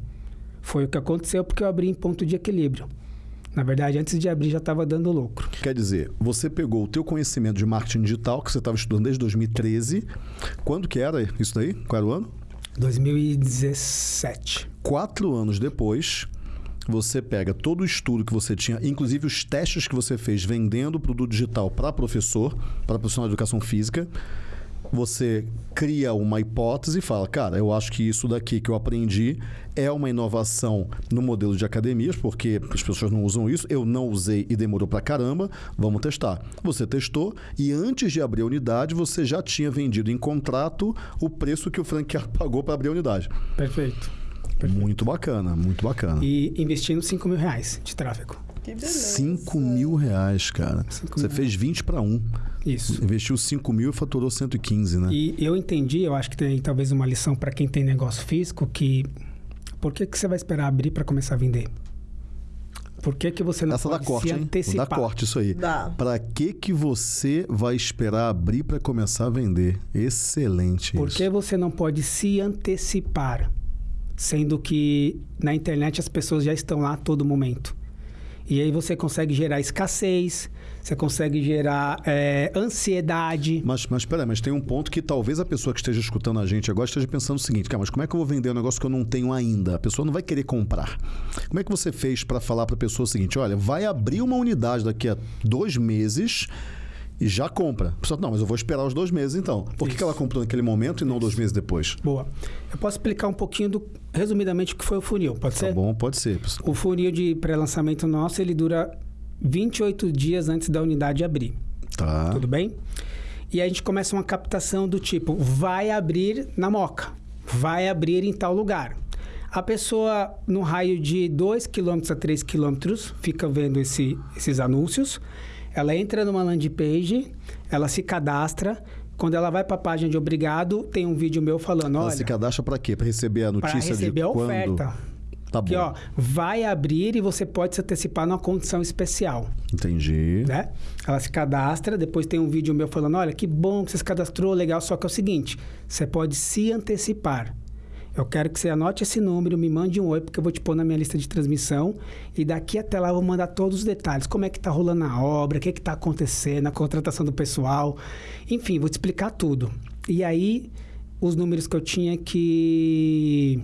Speaker 3: Foi o que aconteceu porque eu abri em ponto de equilíbrio. Na verdade, antes de abrir já estava dando lucro.
Speaker 1: Quer dizer, você pegou o teu conhecimento de marketing digital, que você estava estudando desde 2013. Quando que era isso daí? Qual era o ano?
Speaker 3: 2017.
Speaker 1: Quatro anos depois, você pega todo o estudo que você tinha, inclusive os testes que você fez vendendo produto digital para professor, para profissional de educação física, você cria uma hipótese e fala, cara, eu acho que isso daqui que eu aprendi é uma inovação no modelo de academias, porque as pessoas não usam isso, eu não usei e demorou pra caramba, vamos testar. Você testou e antes de abrir a unidade, você já tinha vendido em contrato o preço que o franqueado pagou para abrir a unidade.
Speaker 3: Perfeito.
Speaker 1: Perfeito. Muito bacana, muito bacana.
Speaker 3: E investindo 5 mil reais de tráfego.
Speaker 2: Que beleza.
Speaker 1: 5 mil reais, cara.
Speaker 3: Cinco
Speaker 1: Você
Speaker 3: mil.
Speaker 1: fez 20 para 1.
Speaker 3: Isso.
Speaker 1: Investiu 5 mil e faturou 115, né?
Speaker 3: E eu entendi, eu acho que tem talvez uma lição para quem tem negócio físico que por que, que você vai esperar abrir para começar a vender? Por que, que você não
Speaker 1: Essa dá
Speaker 3: pode
Speaker 1: corte,
Speaker 3: se
Speaker 1: hein?
Speaker 3: antecipar?
Speaker 1: Dá corte isso aí.
Speaker 2: Dá.
Speaker 1: Pra que que você vai esperar abrir para começar a vender? Excelente
Speaker 3: Por
Speaker 1: isso.
Speaker 3: que você não pode se antecipar? Sendo que na internet as pessoas já estão lá a todo momento. E aí você consegue gerar escassez, você consegue gerar é, ansiedade.
Speaker 1: Mas, mas peraí, mas tem um ponto que talvez a pessoa que esteja escutando a gente agora esteja pensando o seguinte, cara, mas como é que eu vou vender um negócio que eu não tenho ainda? A pessoa não vai querer comprar. Como é que você fez para falar para a pessoa o seguinte, olha, vai abrir uma unidade daqui a dois meses e já compra. A pessoa, não, mas eu vou esperar os dois meses então. Por que, que
Speaker 3: Isso.
Speaker 1: ela comprou naquele momento e não dois meses depois?
Speaker 3: Boa. Eu posso explicar um pouquinho, do, resumidamente, o que foi o funil, pode
Speaker 1: Tá
Speaker 3: ser?
Speaker 1: bom, pode ser.
Speaker 3: O funil de pré-lançamento nosso, ele dura 28 dias antes da unidade abrir.
Speaker 1: Tá.
Speaker 3: Tudo bem? E a gente começa uma captação do tipo, vai abrir na Moca, vai abrir em tal lugar. A pessoa, no raio de 2 km a 3 km, fica vendo esse- esses anúncios. Ela entra numa landing page, ela se cadastra. Quando ela vai para a página de obrigado, tem um vídeo meu falando,
Speaker 1: Ela
Speaker 3: olha,
Speaker 1: se cadastra para quê? Para receber a
Speaker 3: para
Speaker 1: notícia
Speaker 3: receber
Speaker 1: de
Speaker 3: a
Speaker 1: quando?
Speaker 3: oferta.
Speaker 1: Tá bom.
Speaker 3: Que, ó, vai abrir e você pode se antecipar numa condição especial
Speaker 1: Entendi.
Speaker 3: né? Ela se cadastra, depois tem um vídeo meu falando, olha, que bom que você se cadastrou, legal, só que é o seguinte, você pode se antecipar. Eu quero que você anote esse número, me mande um oi, porque eu vou te pôr na minha lista de transmissão. E daqui até lá eu vou mandar todos os detalhes. Como é que tá rolando a obra, o que que tá acontecendo, a contratação do pessoal. Enfim, vou te explicar tudo. E aí, os números que eu tinha que...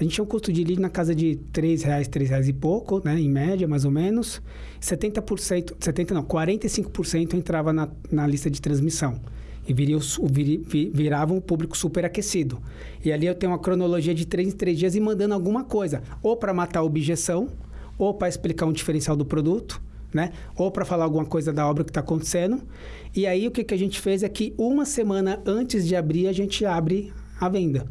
Speaker 3: A gente tinha um custo de lead na casa de 3 reais, R$ reais e pouco, né? Em média, mais ou menos. 70%, 70 não, 45% entrava na, na lista de transmissão. E viria, o su- viri- vi- virava um público super aquecido. E ali eu tenho uma cronologia de 3 em 3 dias e mandando alguma coisa. Ou para matar a objeção, ou para explicar um diferencial do produto, né? Ou para falar alguma coisa da obra que está acontecendo. E aí o que, que a gente fez é que uma semana antes de abrir, a gente abre a venda.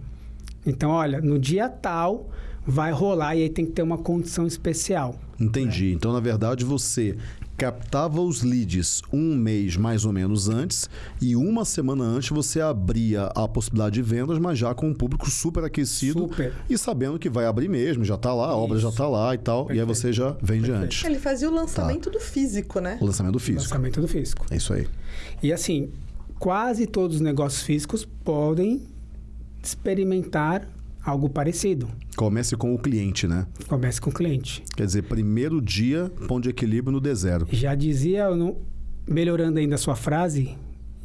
Speaker 3: Então, olha, no dia tal vai rolar e aí tem que ter uma condição especial.
Speaker 1: Entendi. Então, na verdade, você captava os leads um mês mais ou menos antes e uma semana antes você abria a possibilidade de vendas, mas já com um público super aquecido
Speaker 3: Super.
Speaker 1: e sabendo que vai abrir mesmo, já está lá, a obra já
Speaker 3: Isso.
Speaker 1: está lá e tal, e aí
Speaker 3: Perfeito.
Speaker 1: você já vende
Speaker 3: Perfeito.
Speaker 1: antes.
Speaker 2: Ele fazia o lançamento do físico, né?
Speaker 1: O lançamento físico.
Speaker 3: Lançamento do físico.
Speaker 1: É isso aí.
Speaker 3: E assim, quase todos os negócios físicos podem experimentar algo parecido.
Speaker 1: Comece com o cliente, né?
Speaker 3: Comece com o cliente.
Speaker 1: Quer dizer, primeiro dia, ponto de equilíbrio no D0.
Speaker 3: Já dizia, melhorando ainda a sua frase,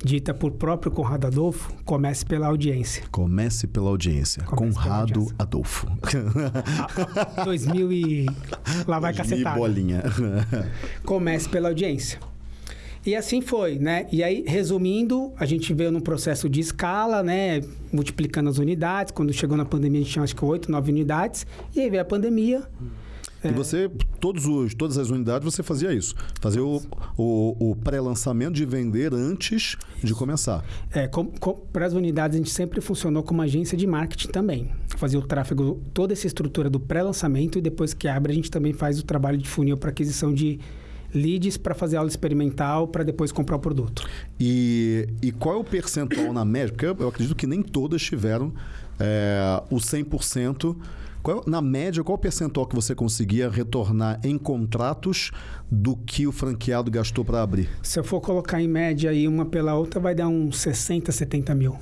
Speaker 3: dita por próprio Conrado Adolfo, comece pela audiência.
Speaker 1: Comece pela audiência.
Speaker 3: Comece pela
Speaker 1: Conrado
Speaker 3: audiência.
Speaker 1: Adolfo.
Speaker 3: 2000 e... Lá vai cacetada.
Speaker 1: bolinha.
Speaker 3: comece pela audiência. E assim foi, né? E aí, resumindo, a gente veio num processo de escala, né? Multiplicando as unidades. Quando chegou na pandemia, a gente tinha acho que 8, 9 unidades. E aí veio a pandemia.
Speaker 1: E você, todos os, todas as unidades, você fazia isso. Fazia o, o, o pré-lançamento de vender antes de começar.
Speaker 3: É, para as unidades, a gente sempre funcionou como agência de marketing também. Fazia o tráfego, toda essa estrutura do pré-lançamento e depois que abre, a gente também faz o trabalho de funil para aquisição de leads para fazer aula experimental para depois comprar o produto.
Speaker 1: E, e qual é o percentual na média? Porque eu, eu acredito que nem todas tiveram é, o 100%. Qual, na média, qual o percentual que você conseguia retornar em contratos do que o franqueado gastou para abrir?
Speaker 3: Se eu for colocar em média aí uma pela outra, vai dar uns 60, 70 mil.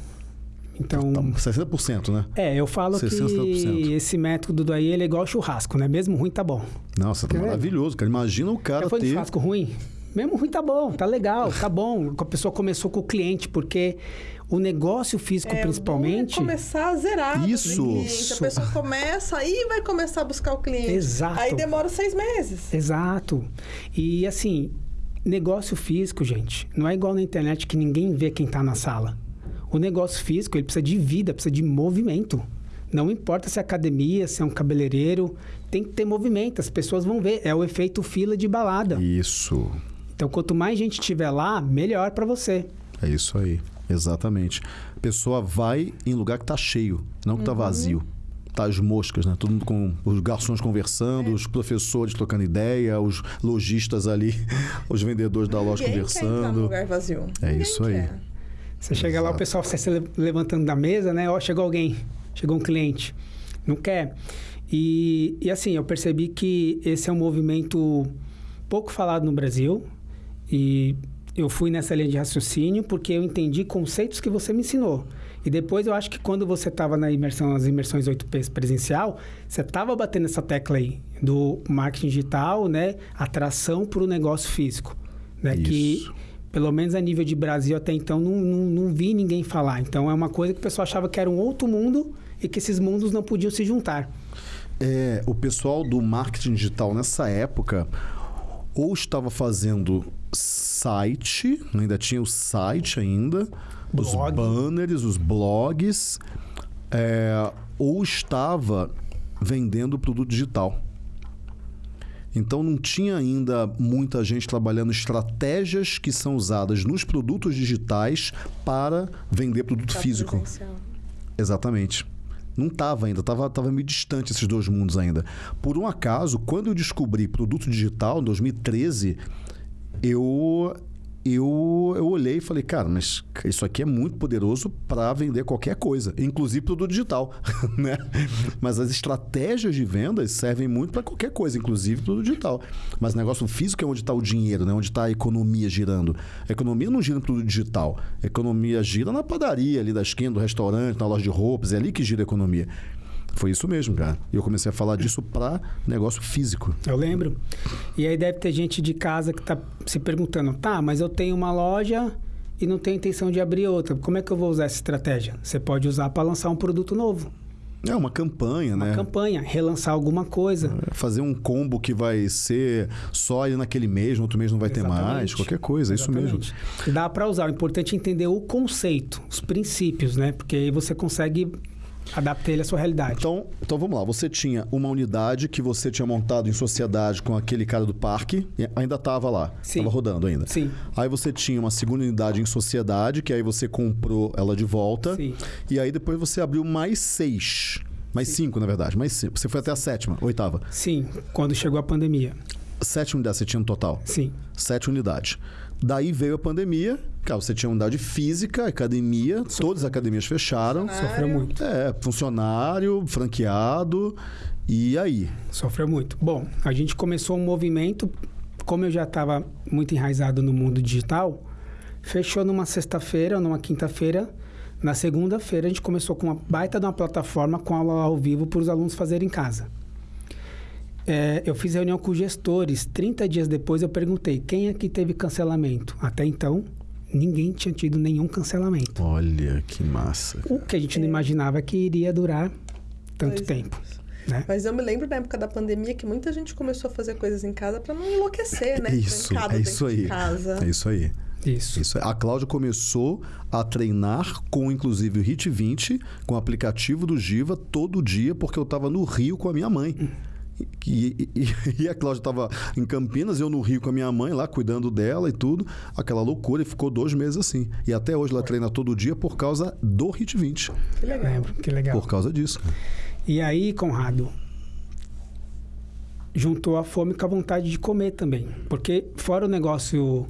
Speaker 3: Então,
Speaker 1: Tá, 60%, né?
Speaker 3: é, eu falo
Speaker 1: 60%.
Speaker 3: que esse método daí ele é igual churrasco, né? Mesmo ruim tá bom.
Speaker 1: Nossa, tá
Speaker 3: É.
Speaker 1: maravilhoso, cara. Imagina o cara
Speaker 3: Já foi
Speaker 1: ter.
Speaker 3: churrasco ruim? Mesmo ruim tá bom, tá legal, tá bom. A pessoa começou com o cliente, porque o negócio físico,
Speaker 2: É, o
Speaker 3: principalmente.
Speaker 2: é começar a zerar.
Speaker 1: Isso.
Speaker 2: do cliente. A pessoa começa, aí vai começar a buscar o cliente.
Speaker 3: Exato.
Speaker 2: Aí demora seis meses.
Speaker 3: Exato. E assim, negócio físico, gente, não é igual na internet que ninguém vê quem tá na sala. O negócio físico, ele precisa de vida, precisa de movimento. Não importa se é academia, se é um cabeleireiro, tem que ter movimento, as pessoas vão ver. É o efeito fila de balada.
Speaker 1: Isso.
Speaker 3: Então, quanto mais gente tiver lá, melhor para você.
Speaker 1: É isso aí. Exatamente. A pessoa vai em lugar que tá cheio, não que tá vazio. Tá as moscas, né? Todo mundo com os garçons conversando, os professores trocando ideia, os lojistas ali, os vendedores da loja
Speaker 2: Ninguém quer entrar num
Speaker 1: conversando.
Speaker 2: lugar vazio.
Speaker 1: É
Speaker 2: Ninguém
Speaker 1: isso aí.
Speaker 2: quer.
Speaker 3: Você chega lá, o pessoal você se le- levantando da mesa, né? Ó, chegou alguém, chegou um cliente. Não quer. E, e assim, eu percebi que esse é um movimento pouco falado no Brasil. E eu fui nessa linha de raciocínio porque eu entendi conceitos que você me ensinou. E depois eu acho que quando você estava na imersão, nas imersões 8Ps presencial, você estava batendo essa tecla aí do marketing digital, né? Atração para o negócio físico. Né? Que
Speaker 1: Isso.
Speaker 3: Pelo menos a nível de Brasil até então, não, não, não vi ninguém falar. Então é uma coisa que o pessoal achava que era um outro mundo e que esses mundos não podiam se juntar.
Speaker 1: É, o pessoal do marketing digital nessa época ou estava fazendo site, ainda tinha o site ainda, os
Speaker 3: Blog.
Speaker 1: banners, os blogs, é, ou estava vendendo produto digital. Então não tinha ainda muita gente trabalhando estratégias que são usadas nos produtos digitais para vender produto físico.
Speaker 2: presencial.
Speaker 1: Exatamente. Não estava ainda, estava tava meio distante esses dois mundos ainda. Por um acaso, quando eu descobri produto digital, em 2013, eu, eu, eu olhei e falei, cara, mas isso aqui é muito poderoso para vender qualquer coisa, inclusive produto digital. né? Mas as estratégias de vendas servem muito para qualquer coisa, inclusive produto digital. Mas o negócio físico é onde está o dinheiro, né? onde está a economia girando. A economia não gira no produto digital. A economia gira na padaria ali da esquina, do restaurante, na loja de roupas. É ali que gira a economia. Foi isso mesmo, cara. E eu comecei a falar disso para negócio físico.
Speaker 3: Eu lembro. E aí deve ter gente de casa que está se perguntando: tá, mas eu tenho uma loja e não tenho intenção de abrir outra. Como é que eu vou usar essa estratégia? Você pode usar para lançar um produto novo,
Speaker 1: É uma campanha,
Speaker 3: uma
Speaker 1: né?
Speaker 3: campanha, relançar alguma coisa.
Speaker 1: Fazer um combo que vai ser só naquele mês, no outro mês não vai ter mais,
Speaker 3: Exatamente.
Speaker 1: qualquer coisa, é isso mesmo.
Speaker 3: Exatamente. Dá para usar. O importante é entender o conceito, os princípios, né? Porque aí você consegue adaptar ele à sua realidade.
Speaker 1: Então, então vamos lá. Você tinha uma unidade que você tinha montado em sociedade com aquele cara do parque, ainda estava lá,
Speaker 3: Sim.
Speaker 1: estava rodando ainda.
Speaker 3: Sim.
Speaker 1: Aí você tinha uma segunda unidade em sociedade, que aí você comprou ela de volta.
Speaker 3: Sim.
Speaker 1: E aí depois você abriu mais seis. Mais cinco, na verdade. Mais cinco. Você foi até a sétima, oitava.
Speaker 3: Sim, quando chegou a pandemia.
Speaker 1: Sete unidades você tinha no total.
Speaker 3: Sim.
Speaker 1: Sete unidades. Daí veio a pandemia, cara, você tinha unidade física, academia, todas as academias fecharam.
Speaker 3: Sofreu muito.
Speaker 1: É, funcionário, franqueado. E aí?
Speaker 3: Sofreu muito. Bom, a gente começou um movimento, como eu já estava muito enraizado no mundo digital, fechou numa sexta-feira ou numa quinta-feira. Na segunda-feira, a gente começou com uma baita de uma plataforma com aula ao vivo para os alunos fazerem em casa. É, eu fiz reunião com gestores. 30 dias depois, eu perguntei quem aqui teve cancelamento. Até então, ninguém tinha tido nenhum cancelamento.
Speaker 1: Olha que massa.
Speaker 3: O que a gente não imaginava é que iria durar tanto
Speaker 2: Pois é.
Speaker 3: tempo. Né?
Speaker 2: Mas eu me lembro na época da pandemia que muita gente começou a fazer coisas em casa para não enlouquecer, né?
Speaker 1: Isso, é isso aí.
Speaker 2: Casa.
Speaker 1: É isso aí.
Speaker 3: Isso.
Speaker 1: Isso. A Cláudia começou a treinar com, inclusive, o Hit 20, com o aplicativo do Giva, todo dia, porque eu estava no Rio com a minha mãe. E, e- e a Cláudia estava em Campinas, eu no Rio com a minha mãe, lá cuidando dela e tudo. Aquela loucura, e ficou dois meses assim. E até hoje ela treina todo dia por causa do Hit 20.
Speaker 2: Que legal.
Speaker 3: Lembro, que legal.
Speaker 1: Por causa disso.
Speaker 3: E aí, Conrado, juntou a fome com a vontade de comer também. Porque fora o negócio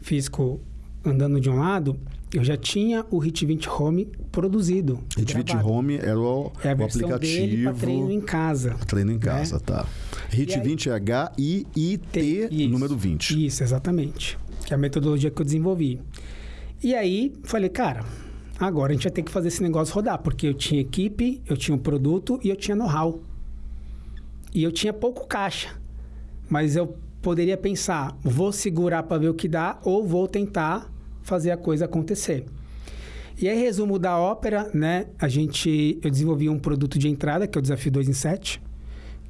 Speaker 3: físico andando de um lado, eu já tinha o Hit 20 Home produzido.
Speaker 1: Hit 20
Speaker 3: gravado.
Speaker 1: Home era o,
Speaker 3: É a
Speaker 1: o
Speaker 3: para treino
Speaker 1: aplicativo.
Speaker 3: em casa.
Speaker 1: Treino em casa,
Speaker 3: né?
Speaker 1: tá. Hit
Speaker 3: aí-
Speaker 1: 20 é H-I-I-T,
Speaker 3: Isso.
Speaker 1: número 20.
Speaker 3: Isso, exatamente. Que é a metodologia que eu desenvolvi. E aí, falei, cara, agora a gente vai ter que fazer esse negócio rodar, porque eu tinha equipe, eu tinha um produto e eu tinha know-how. E eu tinha pouco caixa. Mas eu poderia pensar, vou segurar para ver o que dá ou vou tentar fazer a coisa acontecer. E aí, resumo da ópera, né? A gente, eu desenvolvi um produto de entrada, que é o Desafio 2 em 7,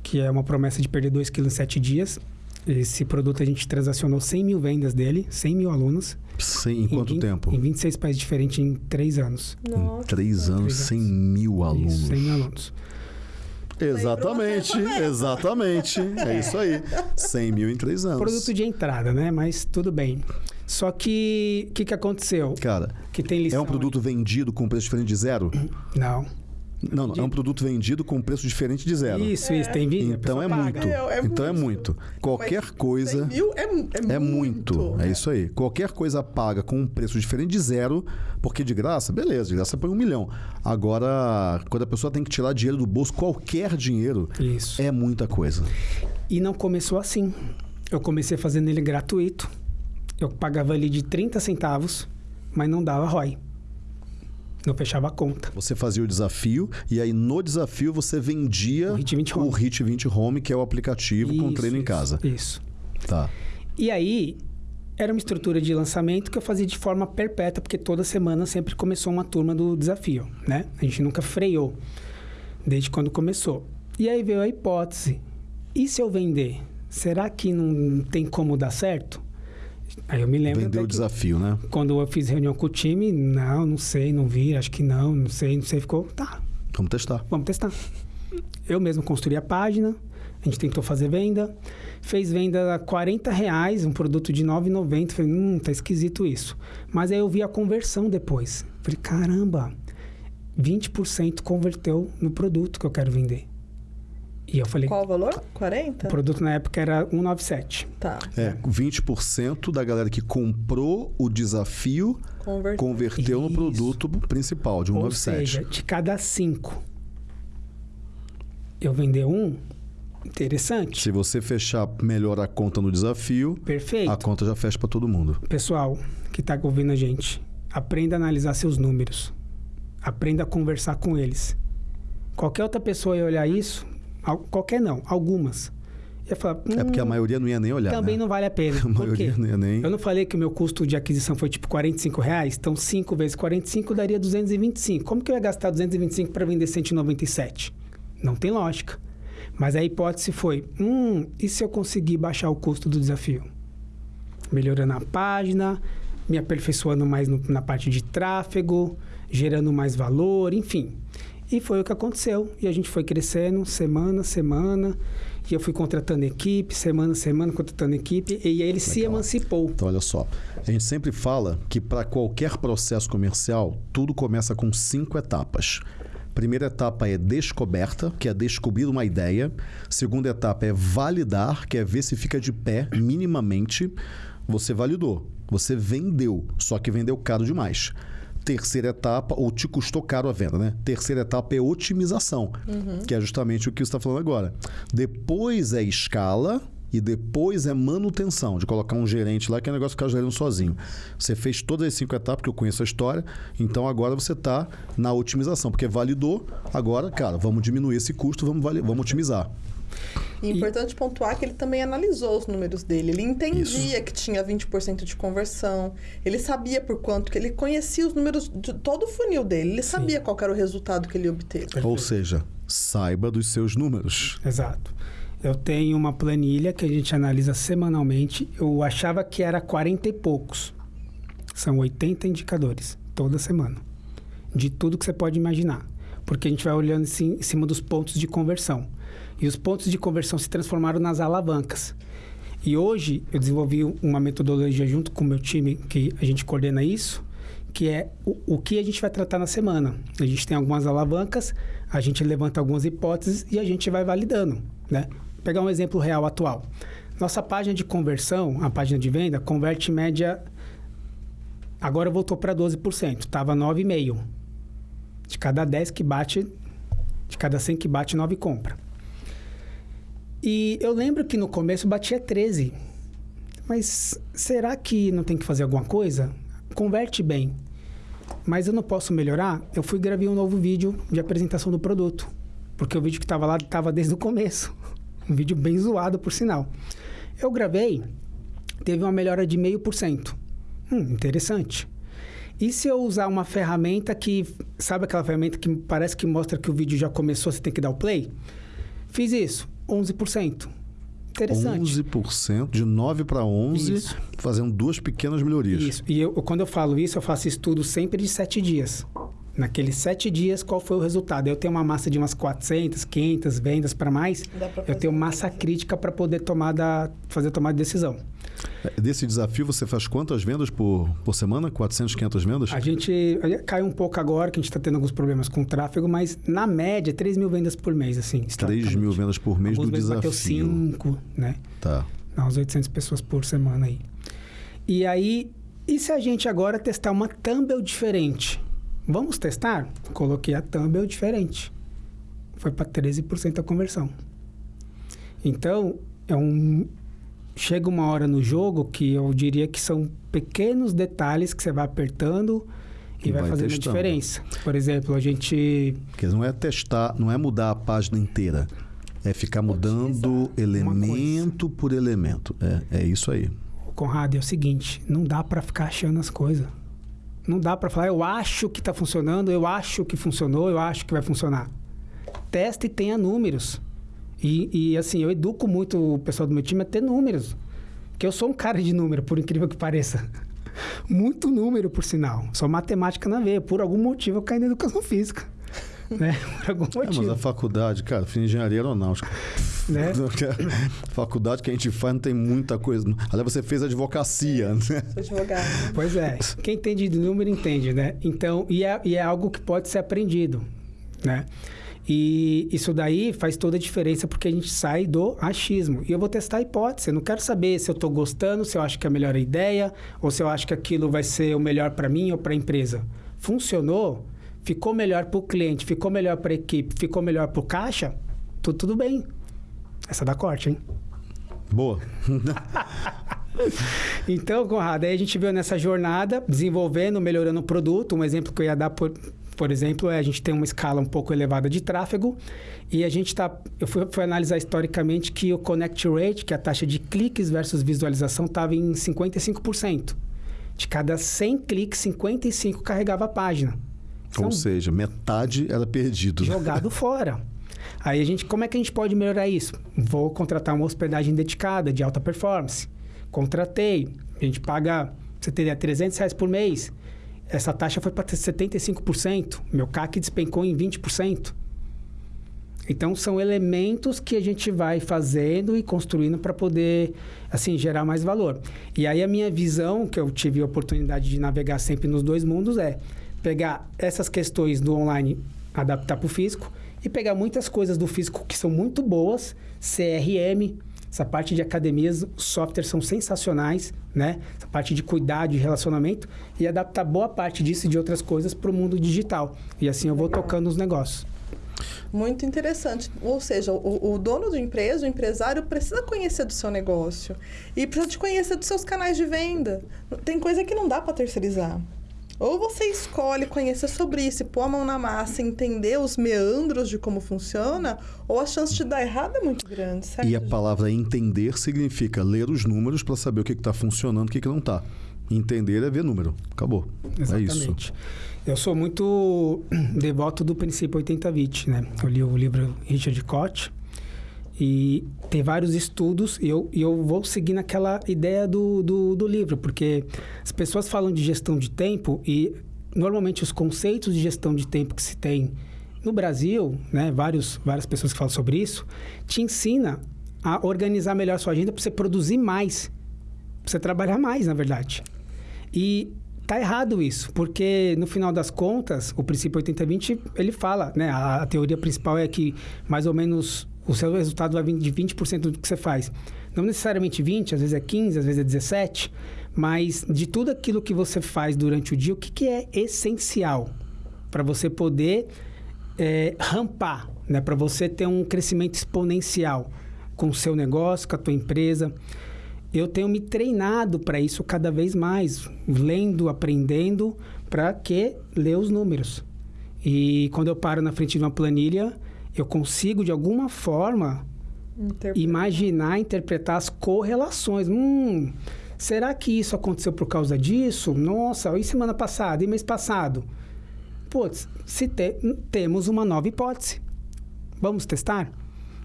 Speaker 3: que é uma promessa de perder 2 quilos em 7 dias. Esse produto a gente transacionou 100 mil vendas dele, 100 mil alunos.
Speaker 1: Sim, em quanto
Speaker 3: 20
Speaker 1: tempo?
Speaker 3: Em 26 países diferentes em 3 anos.
Speaker 1: Em
Speaker 2: Nossa.
Speaker 1: três anos,
Speaker 3: Três
Speaker 1: 100
Speaker 3: anos.
Speaker 1: mil alunos.
Speaker 3: Isso, 100 mil alunos.
Speaker 1: Exatamente, exatamente. É isso aí. 100 mil em três anos.
Speaker 3: Produto de entrada, né? Mas tudo bem. Só que o que, que aconteceu?
Speaker 1: Cara,
Speaker 3: Que tem
Speaker 1: é
Speaker 3: lição
Speaker 1: um produto vendido com preço diferente de zero?
Speaker 3: aí. Não.
Speaker 1: Não, não. É um produto vendido com preço diferente de zero.
Speaker 3: Isso, isso, tem vídeo.
Speaker 1: Então é
Speaker 3: paga.
Speaker 1: muito.
Speaker 2: É, é
Speaker 1: então é
Speaker 2: muito.
Speaker 1: muito. Qualquer
Speaker 2: Mas
Speaker 1: coisa
Speaker 2: 100 mil é, é,
Speaker 1: é muito.
Speaker 2: muito.
Speaker 1: É isso aí. Qualquer coisa paga com um preço diferente de zero, porque de graça, beleza, de graça põe um milhão. Agora, quando a pessoa tem que tirar dinheiro do bolso, qualquer dinheiro,
Speaker 3: Isso.
Speaker 1: é muita coisa.
Speaker 3: E não começou assim. Eu comecei fazendo ele gratuito. Eu pagava ali de 30 centavos, mas não dava ROI. Não fechava a conta.
Speaker 1: Você fazia o desafio e aí no desafio você vendia
Speaker 3: O Hit 20
Speaker 1: o
Speaker 3: Home.
Speaker 1: Hit 20 Home, que é o aplicativo com
Speaker 3: Isso,
Speaker 1: treino em
Speaker 3: isso,
Speaker 1: casa.
Speaker 3: Isso.
Speaker 1: Tá.
Speaker 3: E aí, era uma estrutura de lançamento que eu fazia de forma perpétua, porque toda semana sempre começou uma turma do desafio, né? A gente nunca freou, desde quando começou. E aí veio a hipótese: e se eu vender? Será que não tem como dar certo? Aí eu me lembro.
Speaker 1: Vendeu o desafio, né?
Speaker 3: Quando eu fiz reunião com o time, não, não sei, não vi, acho que não, não sei, não sei. Ficou, tá,
Speaker 1: Vamos testar.
Speaker 3: Vamos testar. Eu mesmo construí a página, a gente tentou fazer venda, fez venda a 40 reais, um produto de 9,90. Falei, hum, tá esquisito isso. Mas aí eu vi a conversão depois. Falei, caramba, 20% converteu no produto que eu quero vender. E eu falei,
Speaker 2: Qual o valor? 40?
Speaker 3: o produto na época era 197.
Speaker 2: Tá.
Speaker 1: É, 20% da galera que comprou o desafio
Speaker 2: Converter.
Speaker 1: converteu no produto principal de
Speaker 3: Ou
Speaker 1: 197.
Speaker 3: seja, de cada cinco eu vender um, interessante.
Speaker 1: Se você fechar melhor a conta no desafio,
Speaker 3: Perfeito.
Speaker 1: a conta já fecha para todo mundo.
Speaker 3: Pessoal que está ouvindo a gente, aprenda a analisar seus números. Aprenda a conversar com eles. Qualquer outra pessoa ia olhar isso, qualquer não, algumas. Ia falar,
Speaker 1: É porque a
Speaker 3: "Hum,
Speaker 1: maioria não ia nem olhar.
Speaker 3: também
Speaker 1: né?
Speaker 3: não vale a pena.
Speaker 1: A maioria não ia nem.
Speaker 3: Eu não falei que o meu custo de aquisição foi tipo 45 reais? Então 5 vezes 45 daria 225. Como que eu ia gastar 225 para vender 197? Não tem lógica. Mas a hipótese foi: hum, e se eu conseguir baixar o custo do desafio? Melhorando a página, me aperfeiçoando mais no- na parte de tráfego, gerando mais valor, enfim. E foi o que aconteceu. E a gente foi crescendo semana a semana. E eu fui contratando equipe, semana a semana, contratando equipe. E aí ele se
Speaker 1: Legal.
Speaker 3: emancipou.
Speaker 1: Então, olha só. A gente sempre fala que para qualquer processo comercial, tudo começa com cinco etapas. Primeira etapa é descoberta, que é descobrir uma ideia. Segunda etapa é validar, que é ver se fica de pé minimamente. Você validou, você vendeu, só que vendeu caro demais. Terceira etapa, ou te custou caro a venda, né? Terceira etapa é otimização, que é justamente o que você está falando agora. Depois é escala, e depois é manutenção, de colocar um gerente lá, que é um negócio ficar gerando sozinho. Você fez todas as cinco etapas, que eu conheço a história, então agora você está na otimização, porque validou, agora, cara, vamos diminuir esse custo, vamos, vamos otimizar.
Speaker 2: E é importante pontuar que ele também analisou os números dele. Ele entendia que tinha 20% de conversão. Ele sabia por quanto, que ele conhecia os números de todo o funil dele. Ele sabia qual era o resultado que ele obteve.
Speaker 1: Ou seja, saiba dos seus números.
Speaker 3: Exato. Eu tenho uma planilha que a gente analisa semanalmente. Eu achava que era 40 e poucos. São 80 indicadores toda semana. De tudo que você pode imaginar. Porque a gente vai olhando assim, em cima dos pontos de conversão. E os pontos de conversão se transformaram nas alavancas. E hoje eu desenvolvi uma metodologia junto com o meu time, que a gente coordena isso, que é o, o que a gente vai tratar na semana. A gente tem algumas alavancas, a gente levanta algumas hipóteses e a gente vai validando, né? Vou pegar um exemplo real atual. Nossa página de conversão, a página de venda, converte em média agora voltou para 12%, estava 9,5. De cada 10 que bate, de cada 100 que bate, 9 compra. E eu lembro que no começo batia 13. Mas será que não tem que fazer alguma coisa? Converte bem. mas eu não posso melhorar. Eu fui gravei um novo vídeo de apresentação do produto, porque o vídeo que estava lá estava desde o começo. Um vídeo bem zoado, por sinal. Eu gravei, teve uma melhora de meio por cento. Hum, interessante. E se eu usar uma ferramenta que. Sabe aquela ferramenta que parece que mostra que o vídeo já começou, você tem que dar o play? Fiz isso, 11%. Interessante.
Speaker 1: 11%, de 9 para 11,
Speaker 3: Isso.
Speaker 1: fazendo duas pequenas melhorias.
Speaker 3: Isso. E eu, quando eu falo isso, eu faço estudo sempre de sete dias. Naqueles sete dias, qual foi o resultado? Eu tenho uma massa de umas 400, 500 vendas para mais. Eu tenho massa crítica para poder tomar da, fazer tomada de decisão.
Speaker 1: Desse desafio, você faz quantas vendas por, por semana? 400, 500 vendas?
Speaker 3: A gente cai um pouco agora, que a gente está tendo alguns problemas com o tráfego, mas na média, 3 mil vendas por mês, assim.
Speaker 1: 3 mil vendas por mês
Speaker 3: Alguns
Speaker 1: do
Speaker 3: meses bateu
Speaker 1: desafio.
Speaker 3: 5, né?
Speaker 1: Tá.
Speaker 3: Dá umas 800 pessoas por semana aí. E aí, e se a gente agora testar uma thumbnail diferente? Vamos testar? Coloquei a thumbnail diferente. Foi para 13% a conversão. Então, é um chega uma hora no jogo que eu diria que são pequenos detalhes que você vai apertando e
Speaker 1: E
Speaker 3: vai,
Speaker 1: vai
Speaker 3: fazendo a
Speaker 1: testando.
Speaker 3: diferença. Por exemplo, a gente
Speaker 1: Porque não é testar, não é mudar a página inteira. É ficar mudando elemento por elemento. É, é isso aí.
Speaker 3: Conrado, é o seguinte, não dá pra ficar achando as coisas. Não dá pra falar, eu acho que tá funcionando, eu acho que funcionou, eu acho que vai funcionar. Testa e tenha números. E, e, assim, eu educo muito o pessoal do meu time a ter números. Porque eu sou um cara de número, por incrível que pareça. Muito número, por sinal. Só matemática na veia. Por algum motivo eu caí na educação física. né? Por algum
Speaker 1: É, mas
Speaker 3: motivo.
Speaker 1: a faculdade, cara, fiz engenharia aeronáutica.
Speaker 3: Né?
Speaker 1: faculdade que a gente faz não tem muita coisa. Aliás, você fez advocacia, né?
Speaker 2: Sou advogado.
Speaker 3: Pois é. Quem entende de número entende, né? Então, e é, e é algo que pode ser aprendido, né? E isso daí faz toda a diferença porque a gente sai do achismo. E eu vou testar a hipótese. Eu não quero saber se eu estou gostando, se eu acho que é a melhor ideia, ou se eu acho que aquilo vai ser o melhor para mim ou para a empresa. Funcionou? Ficou melhor para o cliente? Ficou melhor para a equipe? Ficou melhor para o caixa? Tudo, tudo bem. Essa dá corte, hein?
Speaker 1: Boa.
Speaker 3: Então, Conrado, aí a gente veio nessa jornada, desenvolvendo, melhorando o produto. Um exemplo que eu ia dar, por, por exemplo, é a gente tem uma escala um pouco elevada de tráfego e a gente está... Eu fui, fui analisar historicamente que o connect rate, que é a taxa de cliques versus visualização, estava em 55%. De cada 100 cliques, 55 carregava a página. É
Speaker 1: Ou seja, metade era perdido.
Speaker 3: jogado fora. Aí a gente, como é que a gente pode melhorar isso? Vou contratar uma hospedagem dedicada de alta performance. Contratei, a gente paga, você teria 300 reais por mês. Essa taxa foi para 75%, meu CAC despencou em 20%. Então são elementos que a gente vai fazendo e construindo para poder assim gerar mais valor. E aí a minha visão, que eu tive a oportunidade de navegar sempre nos dois mundos é pegar essas questões do online, adaptar para o físico e pegar muitas coisas do físico que são muito boas, CRM, essa parte de academias, softwares são sensacionais, né? Essa parte de cuidado, de relacionamento e adaptar boa parte disso e de outras coisas para o mundo digital. E assim eu vou tocando os negócios.
Speaker 2: Muito interessante. Ou seja, o, o dono da empresa, o empresário, precisa conhecer do seu negócio. E precisa te conhecer dos seus canais de venda. Tem coisa que não dá para terceirizar. Ou você escolhe conhecer sobre isso, e pôr a mão na massa, entender os meandros de como funciona, ou a chance de dar errado é muito grande, certo?
Speaker 1: E a palavra entender significa ler os números para saber o que está funcionando e o que, que não está. Entender é ver número. Acabou. É isso.
Speaker 3: Exatamente. Eu sou muito devoto do princípio 80-20, né? Eu li o livro Richard Koch e tem vários estudos e eu, e eu vou seguir naquela ideia do, do, do livro, porque as pessoas falam de gestão de tempo e normalmente os conceitos de gestão de tempo que se tem no Brasil, né? Vários, várias pessoas que falam sobre isso, te ensina a organizar melhor sua agenda para você produzir mais, para você trabalhar mais, na verdade. E tá errado isso, porque no final das contas, o princípio 80-20, ele fala, né? A, a, teoria principal é que mais ou menos o seu resultado vai vir de 20% do que você faz. Não necessariamente 20, às vezes é 15, às vezes é 17, mas de tudo aquilo que você faz durante o dia, o que, que é essencial para você poder é, rampar, né? Para você ter um crescimento exponencial com o seu negócio, com a tua empresa. eu tenho me treinado para isso cada vez mais, lendo, aprendendo, para que ler os números. E quando eu paro na frente de uma planilha, eu consigo de alguma forma Interpretar. imaginar, interpretar as correlações. Hum, será que isso aconteceu por causa disso? Nossa, e semana passada, e mês passado? Putz, se te, temos uma nova hipótese. Vamos testar?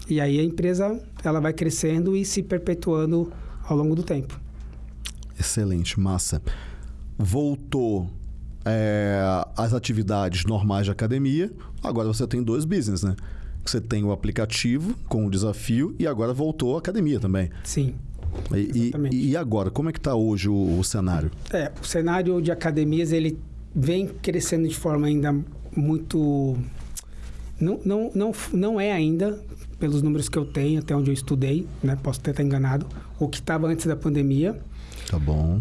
Speaker 3: E aí a empresa ela vai crescendo e se perpetuando ao longo do tempo.
Speaker 1: Excelente, massa. Voltou é, as atividades normais de academia, agora você tem dois business, né? Você tem o aplicativo com o desafio e agora voltou a academia também.
Speaker 3: Sim.
Speaker 1: E, e, e agora, como é que está hoje o, o, cenário?
Speaker 3: É, o cenário de academias ele vem crescendo de forma ainda muito não, não, não, não é ainda pelos números que eu tenho, até onde eu estudei, né? Posso até estar enganado. O que estava antes da pandemia.
Speaker 1: Tá bom.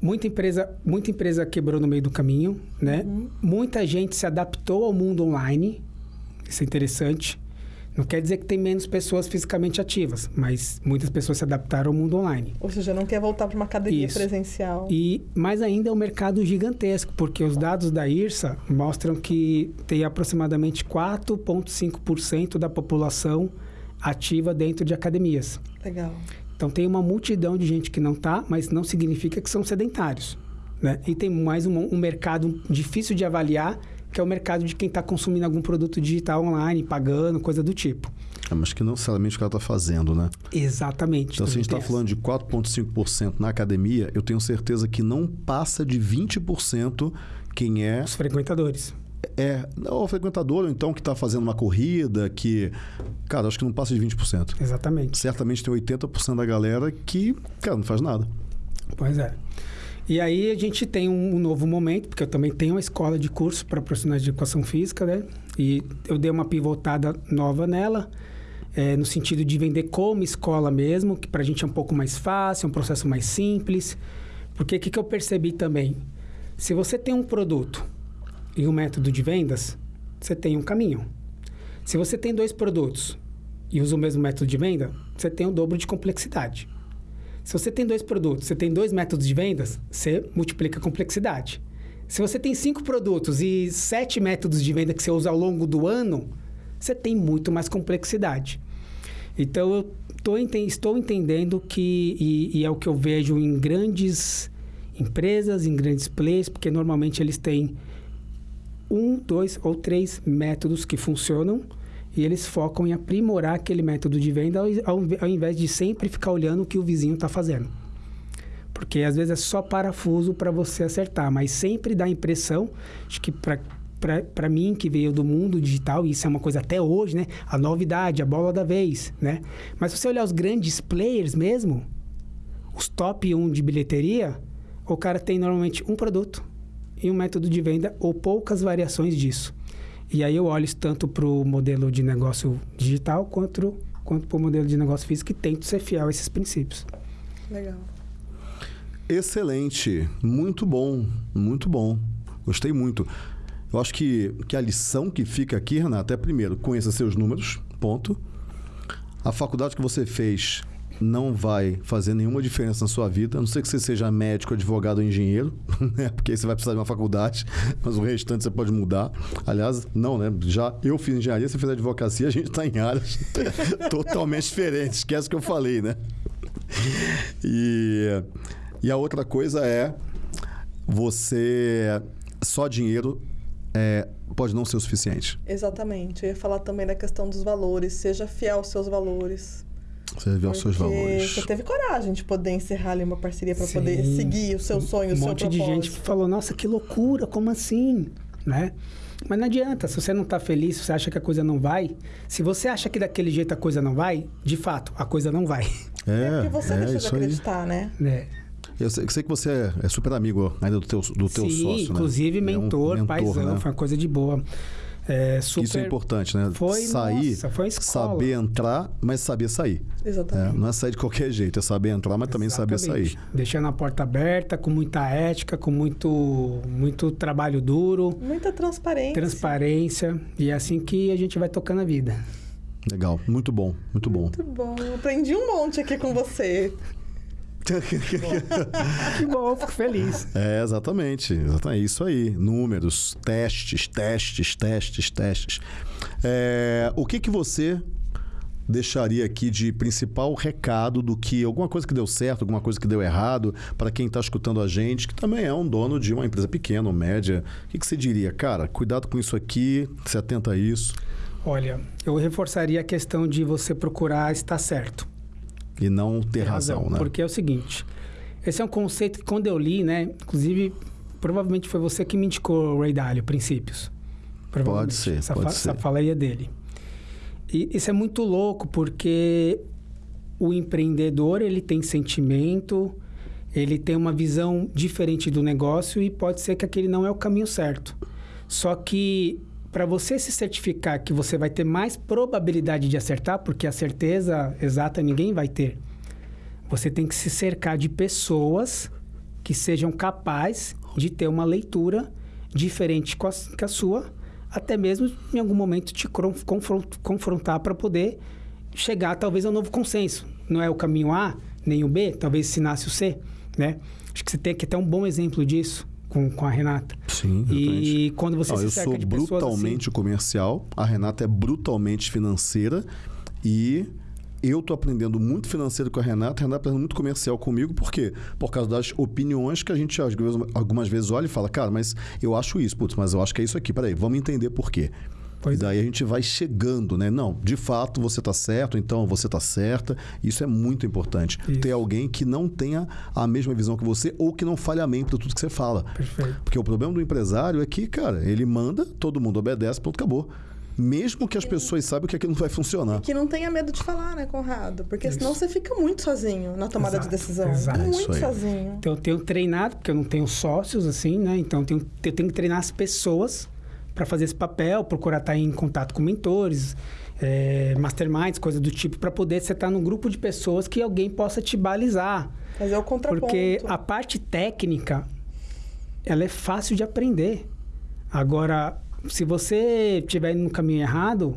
Speaker 3: Muita empresa, muita empresa quebrou no meio do caminho, né? Uhum. Muita gente se adaptou ao mundo online. Isso é interessante. Não quer dizer que tem menos pessoas fisicamente ativas, mas muitas pessoas se adaptaram ao mundo online.
Speaker 2: Ou seja, não quer voltar para uma academia Isso. presencial.
Speaker 3: E mais ainda é um mercado gigantesco, porque os dados da IRSA mostram que tem aproximadamente 4,5% da população ativa dentro de academias.
Speaker 2: Legal.
Speaker 3: Então tem uma multidão de gente que não está, mas não significa que são sedentários. Né? E tem mais um, um mercado difícil de avaliar que é o mercado de quem está consumindo algum produto digital online, pagando, coisa do tipo.
Speaker 1: É, mas que não necessariamente o cara está fazendo, né?
Speaker 3: Exatamente.
Speaker 1: Então, se a gente está falando de 4,5% na academia, eu tenho certeza que não passa de 20% quem é.
Speaker 3: Os frequentadores.
Speaker 1: É, o frequentador, ou então que está fazendo uma corrida, que. Cara, acho que não passa de 20%.
Speaker 3: Exatamente.
Speaker 1: Certamente tem 80% da galera que, cara, não faz nada.
Speaker 3: Pois é. E aí a gente tem um, um novo momento, porque eu também tenho uma escola de curso para profissionais de educação física, né? E eu dei uma pivotada nova nela, é, no sentido de vender como escola mesmo, que para a gente é um pouco mais fácil, é um processo mais simples. Porque o que, que eu percebi também? Se você tem um produto e um método de vendas, você tem um caminho. Se você tem dois produtos e usa o mesmo método de venda, você tem o dobro de complexidade. Se você tem dois produtos, você tem dois métodos de vendas, você multiplica a complexidade. Se você tem cinco produtos e sete métodos de venda que você usa ao longo do ano, você tem muito mais complexidade. Então, eu tô, estou entendendo que, e, e é o que eu vejo em grandes empresas, em grandes players, porque normalmente eles têm um, dois ou três métodos que funcionam e eles focam em aprimorar aquele método de venda ao, ao invés de sempre ficar olhando o que o vizinho está fazendo. Porque às vezes é só parafuso para você acertar, mas sempre dá a impressão, acho que para mim que veio do mundo digital, e isso é uma coisa até hoje, né? A novidade, a bola da vez, né? Mas se você olhar os grandes players mesmo, os top 1 de bilheteria, o cara tem normalmente um produto e um método de venda ou poucas variações disso. E aí eu olho tanto para o modelo de negócio digital quanto, quanto para o modelo de negócio físico e tento ser fiel a esses princípios.
Speaker 2: Legal.
Speaker 1: Excelente. Muito bom. Muito bom. Gostei muito. Eu acho que, que a lição que fica aqui, Renata, é primeiro, conheça seus números, ponto. A faculdade que você fez não vai fazer nenhuma diferença na sua vida, a não ser que você seja médico, advogado ou engenheiro, né? Porque aí você vai precisar de uma faculdade, mas o restante você pode mudar. Aliás, não, né? Já eu fiz engenharia, você fez advocacia, a gente está em áreas totalmente diferentes. Esquece o que eu falei, né? E, e a outra coisa é você só dinheiro é, pode não ser o suficiente.
Speaker 2: Exatamente. Eu ia falar também da questão dos valores. Seja fiel aos seus valores.
Speaker 1: Você viu os seus valores.
Speaker 2: Você teve coragem de poder encerrar ali uma parceria para poder seguir o seu sonho, um o seu
Speaker 3: propósito. Um monte de gente falou, nossa, que loucura, como assim? Né? Mas não adianta, se você não está feliz, se você acha que a coisa não vai, se você acha que daquele jeito a coisa não vai, de fato, a coisa não vai.
Speaker 2: É, é porque você é, deixa de acreditar,
Speaker 1: aí.
Speaker 2: né?
Speaker 3: É.
Speaker 1: Eu sei, sei, que você é, é super amigo ainda do teu, do teu
Speaker 3: Sim,
Speaker 1: sócio,
Speaker 3: inclusive
Speaker 1: né?
Speaker 3: mentor, é um mentor, paizão, né? foi uma coisa de boa. É, super...
Speaker 1: Isso é importante, né?
Speaker 3: Foi,
Speaker 1: sair,
Speaker 3: nossa, foi
Speaker 1: saber entrar, mas saber sair.
Speaker 2: Exatamente.
Speaker 1: É, não é sair de qualquer jeito, é saber entrar, mas também saber sair.
Speaker 3: Deixando a porta aberta, com muita ética, com muito, muito trabalho duro.
Speaker 2: Muita transparência.
Speaker 3: Transparência. E é assim que a gente vai tocando a vida.
Speaker 1: Legal, muito bom, muito bom.
Speaker 2: Muito bom. Aprendi um monte aqui com você.
Speaker 3: que bom, fico feliz.
Speaker 1: É, exatamente. É isso aí. Números, testes, testes, testes, testes. É, o que, que você deixaria aqui de principal recado do que alguma coisa que deu certo, alguma coisa que deu errado, para quem está escutando a gente, que também é um dono de uma empresa pequena ou média? O que, que você diria? Cara, cuidado com isso aqui, se atenta a isso.
Speaker 3: Olha, eu reforçaria a questão de você procurar estar certo.
Speaker 1: E não ter razão, razão, né?
Speaker 3: Porque é o seguinte, esse é um conceito que quando eu li, né, inclusive provavelmente foi você que me indicou o Ray Dalio, Princípios.
Speaker 1: Pode ser,
Speaker 3: essa
Speaker 1: pode
Speaker 3: fa
Speaker 1: ser.
Speaker 3: Essa falaria dele. E isso é muito louco porque o empreendedor ele tem sentimento, ele tem uma visão diferente do negócio e pode ser que aquele não é o caminho certo. Só que para você se certificar que você vai ter mais probabilidade de acertar, porque a certeza exata ninguém vai ter, você tem que se cercar de pessoas que sejam capazes de ter uma leitura diferente que a sua até mesmo em algum momento te confrontar para poder chegar talvez a um novo consenso. Não é o caminho A, nem o B, talvez se nasce o C, né? Acho que você tem que ter um bom exemplo disso com, com a Renata.
Speaker 1: Sim,
Speaker 3: exatamente. E quando você
Speaker 1: Não,
Speaker 3: se
Speaker 1: eu
Speaker 3: cerca
Speaker 1: sou
Speaker 3: de
Speaker 1: brutalmente
Speaker 3: assim,
Speaker 1: comercial, a Renata é brutalmente financeira e eu tô aprendendo muito financeiro com a Renata, a Renata aprendendo muito comercial comigo, por quê? Por causa das opiniões que a gente algumas vezes olha e fala, cara, mas eu acho isso, putz, mas eu acho que é isso aqui, peraí, vamos entender por quê. Pois Daí é. a gente vai chegando, né? Não, de fato você está certo, então você está certa. Isso é muito importante. Isso. Ter alguém que não tenha a mesma visão que você ou que não fale amém para tudo que você fala.
Speaker 3: Perfeito.
Speaker 1: Porque o problema do empresário é que, cara, ele manda, todo mundo obedece, pronto, acabou mesmo que as pessoas saibam que aquilo não vai funcionar. E
Speaker 2: que não tenha medo de falar, né, Conrado? Porque Isso. senão você fica muito sozinho na tomada exato, de decisão. Exato. Muito sozinho.
Speaker 3: Então eu tenho treinado, porque eu não tenho sócios, assim, né? Então eu tenho, eu tenho que treinar as pessoas para fazer esse papel, procurar estar em contato com mentores, é, masterminds, coisas do tipo, para poder você estar num grupo de pessoas que alguém possa te balizar.
Speaker 2: Fazer o contraponto.
Speaker 3: Porque a parte técnica, ela é fácil de aprender. Agora, se você estiver indo no caminho errado,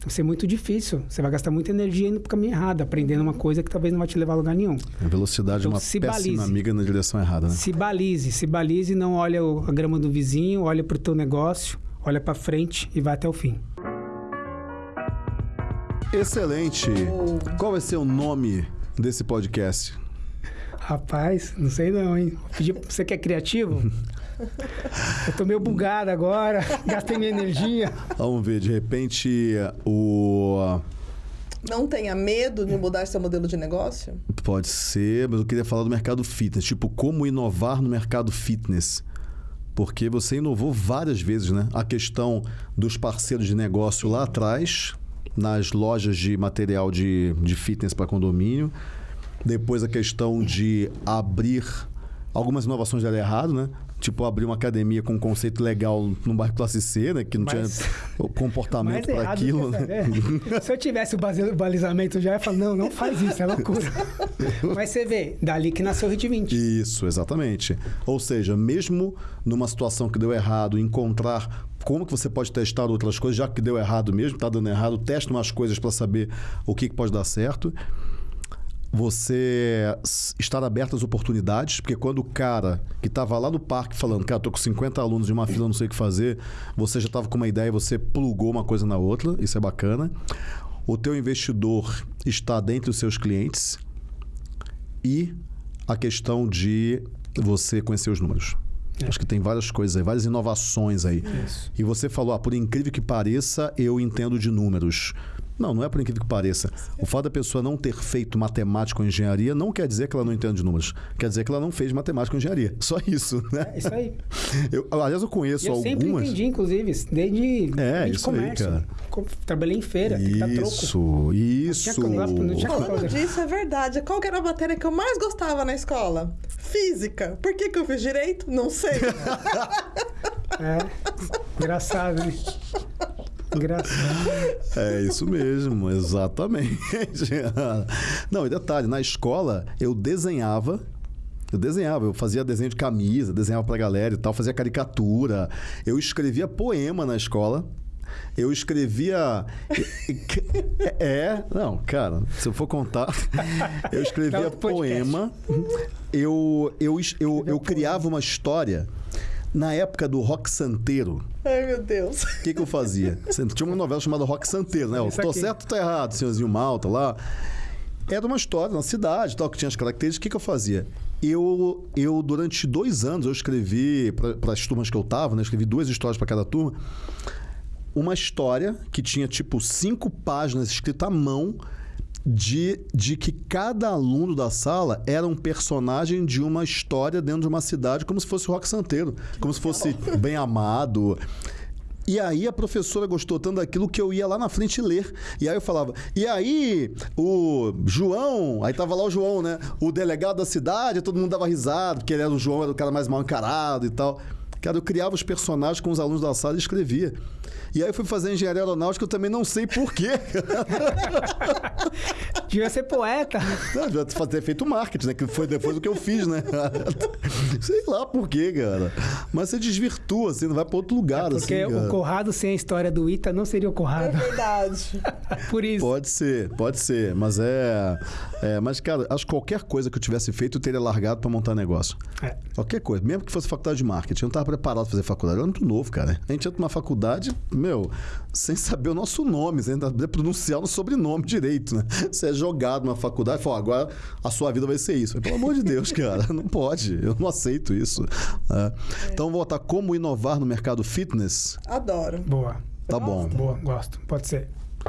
Speaker 3: vai ser muito difícil. Você vai gastar muita energia indo para o caminho errado, aprendendo uma coisa que talvez não vai te levar a lugar nenhum.
Speaker 1: A velocidade então, é uma péssima balize. amiga na direção errada, né?
Speaker 3: Se balize, se balize, não olha a grama do vizinho, olha para o teu negócio, olha para frente e vai até o fim.
Speaker 1: Excelente. Qual vai ser o nome desse podcast?
Speaker 3: Rapaz, não sei não, hein? Você que é criativo? Eu tô meio bugado agora, gastei minha energia.
Speaker 1: Vamos ver, de repente o.
Speaker 2: Não tenha medo de mudar seu modelo de negócio?
Speaker 1: Pode ser, mas eu queria falar do mercado fitness. Tipo, como inovar no mercado fitness. Porque você inovou várias vezes, né? A questão dos parceiros de negócio lá atrás, nas lojas de material de, de fitness para condomínio. Depois a questão de abrir algumas inovações deram errado, né? Tipo, abrir uma academia com um conceito legal no bairro classe C, né? Que não mais, tinha o comportamento para aquilo. Né?
Speaker 3: Se eu tivesse o balizamento já, eu ia falar, não, não faz isso, é loucura. Mas você vê, dali que nasceu o Hit 20.
Speaker 1: Isso, exatamente. Ou seja, mesmo numa situação que deu errado, encontrar como que você pode testar outras coisas, já que deu errado mesmo, está dando errado, teste umas coisas para saber o que, que pode dar certo você estar aberto às oportunidades, porque quando o cara que estava lá no parque falando, cara, tô com 50 alunos de uma fila, não sei o que fazer, você já estava com uma ideia, você plugou uma coisa na outra, isso é bacana. O teu investidor está dentro dos seus clientes e a questão de você conhecer os números. É. Acho que tem várias coisas aí, várias inovações aí. Isso. E você falou, ah, por incrível que pareça, eu entendo de números. Não, não é por incrível que pareça. O fato da pessoa não ter feito matemática ou engenharia não quer dizer que ela não entende de números. Quer dizer que ela não fez matemática ou engenharia. Só isso, né?
Speaker 3: É isso aí.
Speaker 1: Eu, aliás, eu conheço eu algumas... Eu sempre
Speaker 3: entendi, inclusive, desde,
Speaker 1: é,
Speaker 3: desde
Speaker 1: isso
Speaker 3: comércio.
Speaker 1: Aí,
Speaker 3: cara. Trabalhei em feira,
Speaker 1: isso,
Speaker 3: tem que
Speaker 1: dar troco. Isso, isso.
Speaker 2: Falando disso, é verdade. Qual era a matéria que eu mais gostava na escola? Física. Por que, que eu fiz direito? Não sei.
Speaker 3: é, engraçado, né? Engraçado.
Speaker 1: É isso mesmo, exatamente. Não, e detalhe, na escola eu desenhava eu desenhava, eu fazia desenho de camisa, desenhava pra galera e tal, fazia caricatura. Eu escrevia poema na escola. Eu escrevia. É, não, cara, se eu for contar. Eu escrevia poema. Eu, eu, eu, eu criava uma história na época do rock santeiro.
Speaker 2: Ai, meu Deus.
Speaker 1: O que, que eu fazia? Tinha uma novela chamada Rock Santeiro, né? Tô certo ou tô errado, senhorzinho Malta lá. Era uma história na cidade, tal, que tinha as características. O que, que eu fazia? Eu, eu, durante dois anos, eu escrevi, para as turmas que eu tava, né? Escrevi duas histórias para cada turma. Uma história que tinha, tipo, cinco páginas escrita à mão de, de que cada aluno da sala era um personagem de uma história dentro de uma cidade, como se fosse o Rock Santeiro, como se fosse bem amado. E aí a professora gostou tanto daquilo que eu ia lá na frente ler. E aí eu falava, e aí o João, aí tava lá o João, né? O delegado da cidade, todo mundo dava risada, porque ele era o João, era o cara mais mal encarado e tal. Cara, eu criava os personagens com os alunos da sala e escrevia. E aí eu fui fazer engenharia aeronáutica, eu também não sei porquê.
Speaker 3: Devia ser poeta.
Speaker 1: Não, devia ter feito marketing, né? Que foi depois do que eu fiz, né? sei lá por quê, cara. Mas você desvirtua, assim, não vai para outro lugar,
Speaker 3: é porque
Speaker 1: assim.
Speaker 3: Porque o Corrado sem a história do Ita não seria o Corrado.
Speaker 2: É verdade.
Speaker 3: por isso.
Speaker 1: Pode ser, pode ser. Mas é, é. Mas, cara, acho que qualquer coisa que eu tivesse feito, eu teria largado para montar negócio. É. Qualquer coisa. Mesmo que fosse faculdade de marketing. Eu não estava preparado para fazer faculdade. Eu era muito novo, cara. A gente entra numa faculdade, meu, sem saber o nosso nome, sem saber pronunciar o sobrenome direito, né? Você é jogado numa faculdade e fala, agora a sua vida vai ser isso. Pelo amor de Deus, cara, não pode. Eu não aceito isso. É. Então, vou botar como inovar no mercado fitness.
Speaker 2: Adoro.
Speaker 3: Boa.
Speaker 1: Tá bom.
Speaker 3: Boa, gosto. Pode ser.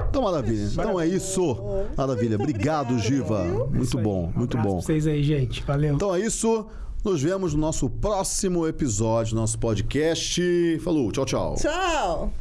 Speaker 1: Então, maravilha. Então é isso. Maravilha. Obrigado, Giva. Muito bom, muito bom. Pra
Speaker 3: vocês aí, gente. Valeu.
Speaker 1: Então é isso. Nos vemos no nosso próximo episódio nosso podcast. Falou, tchau, tchau.
Speaker 2: Tchau.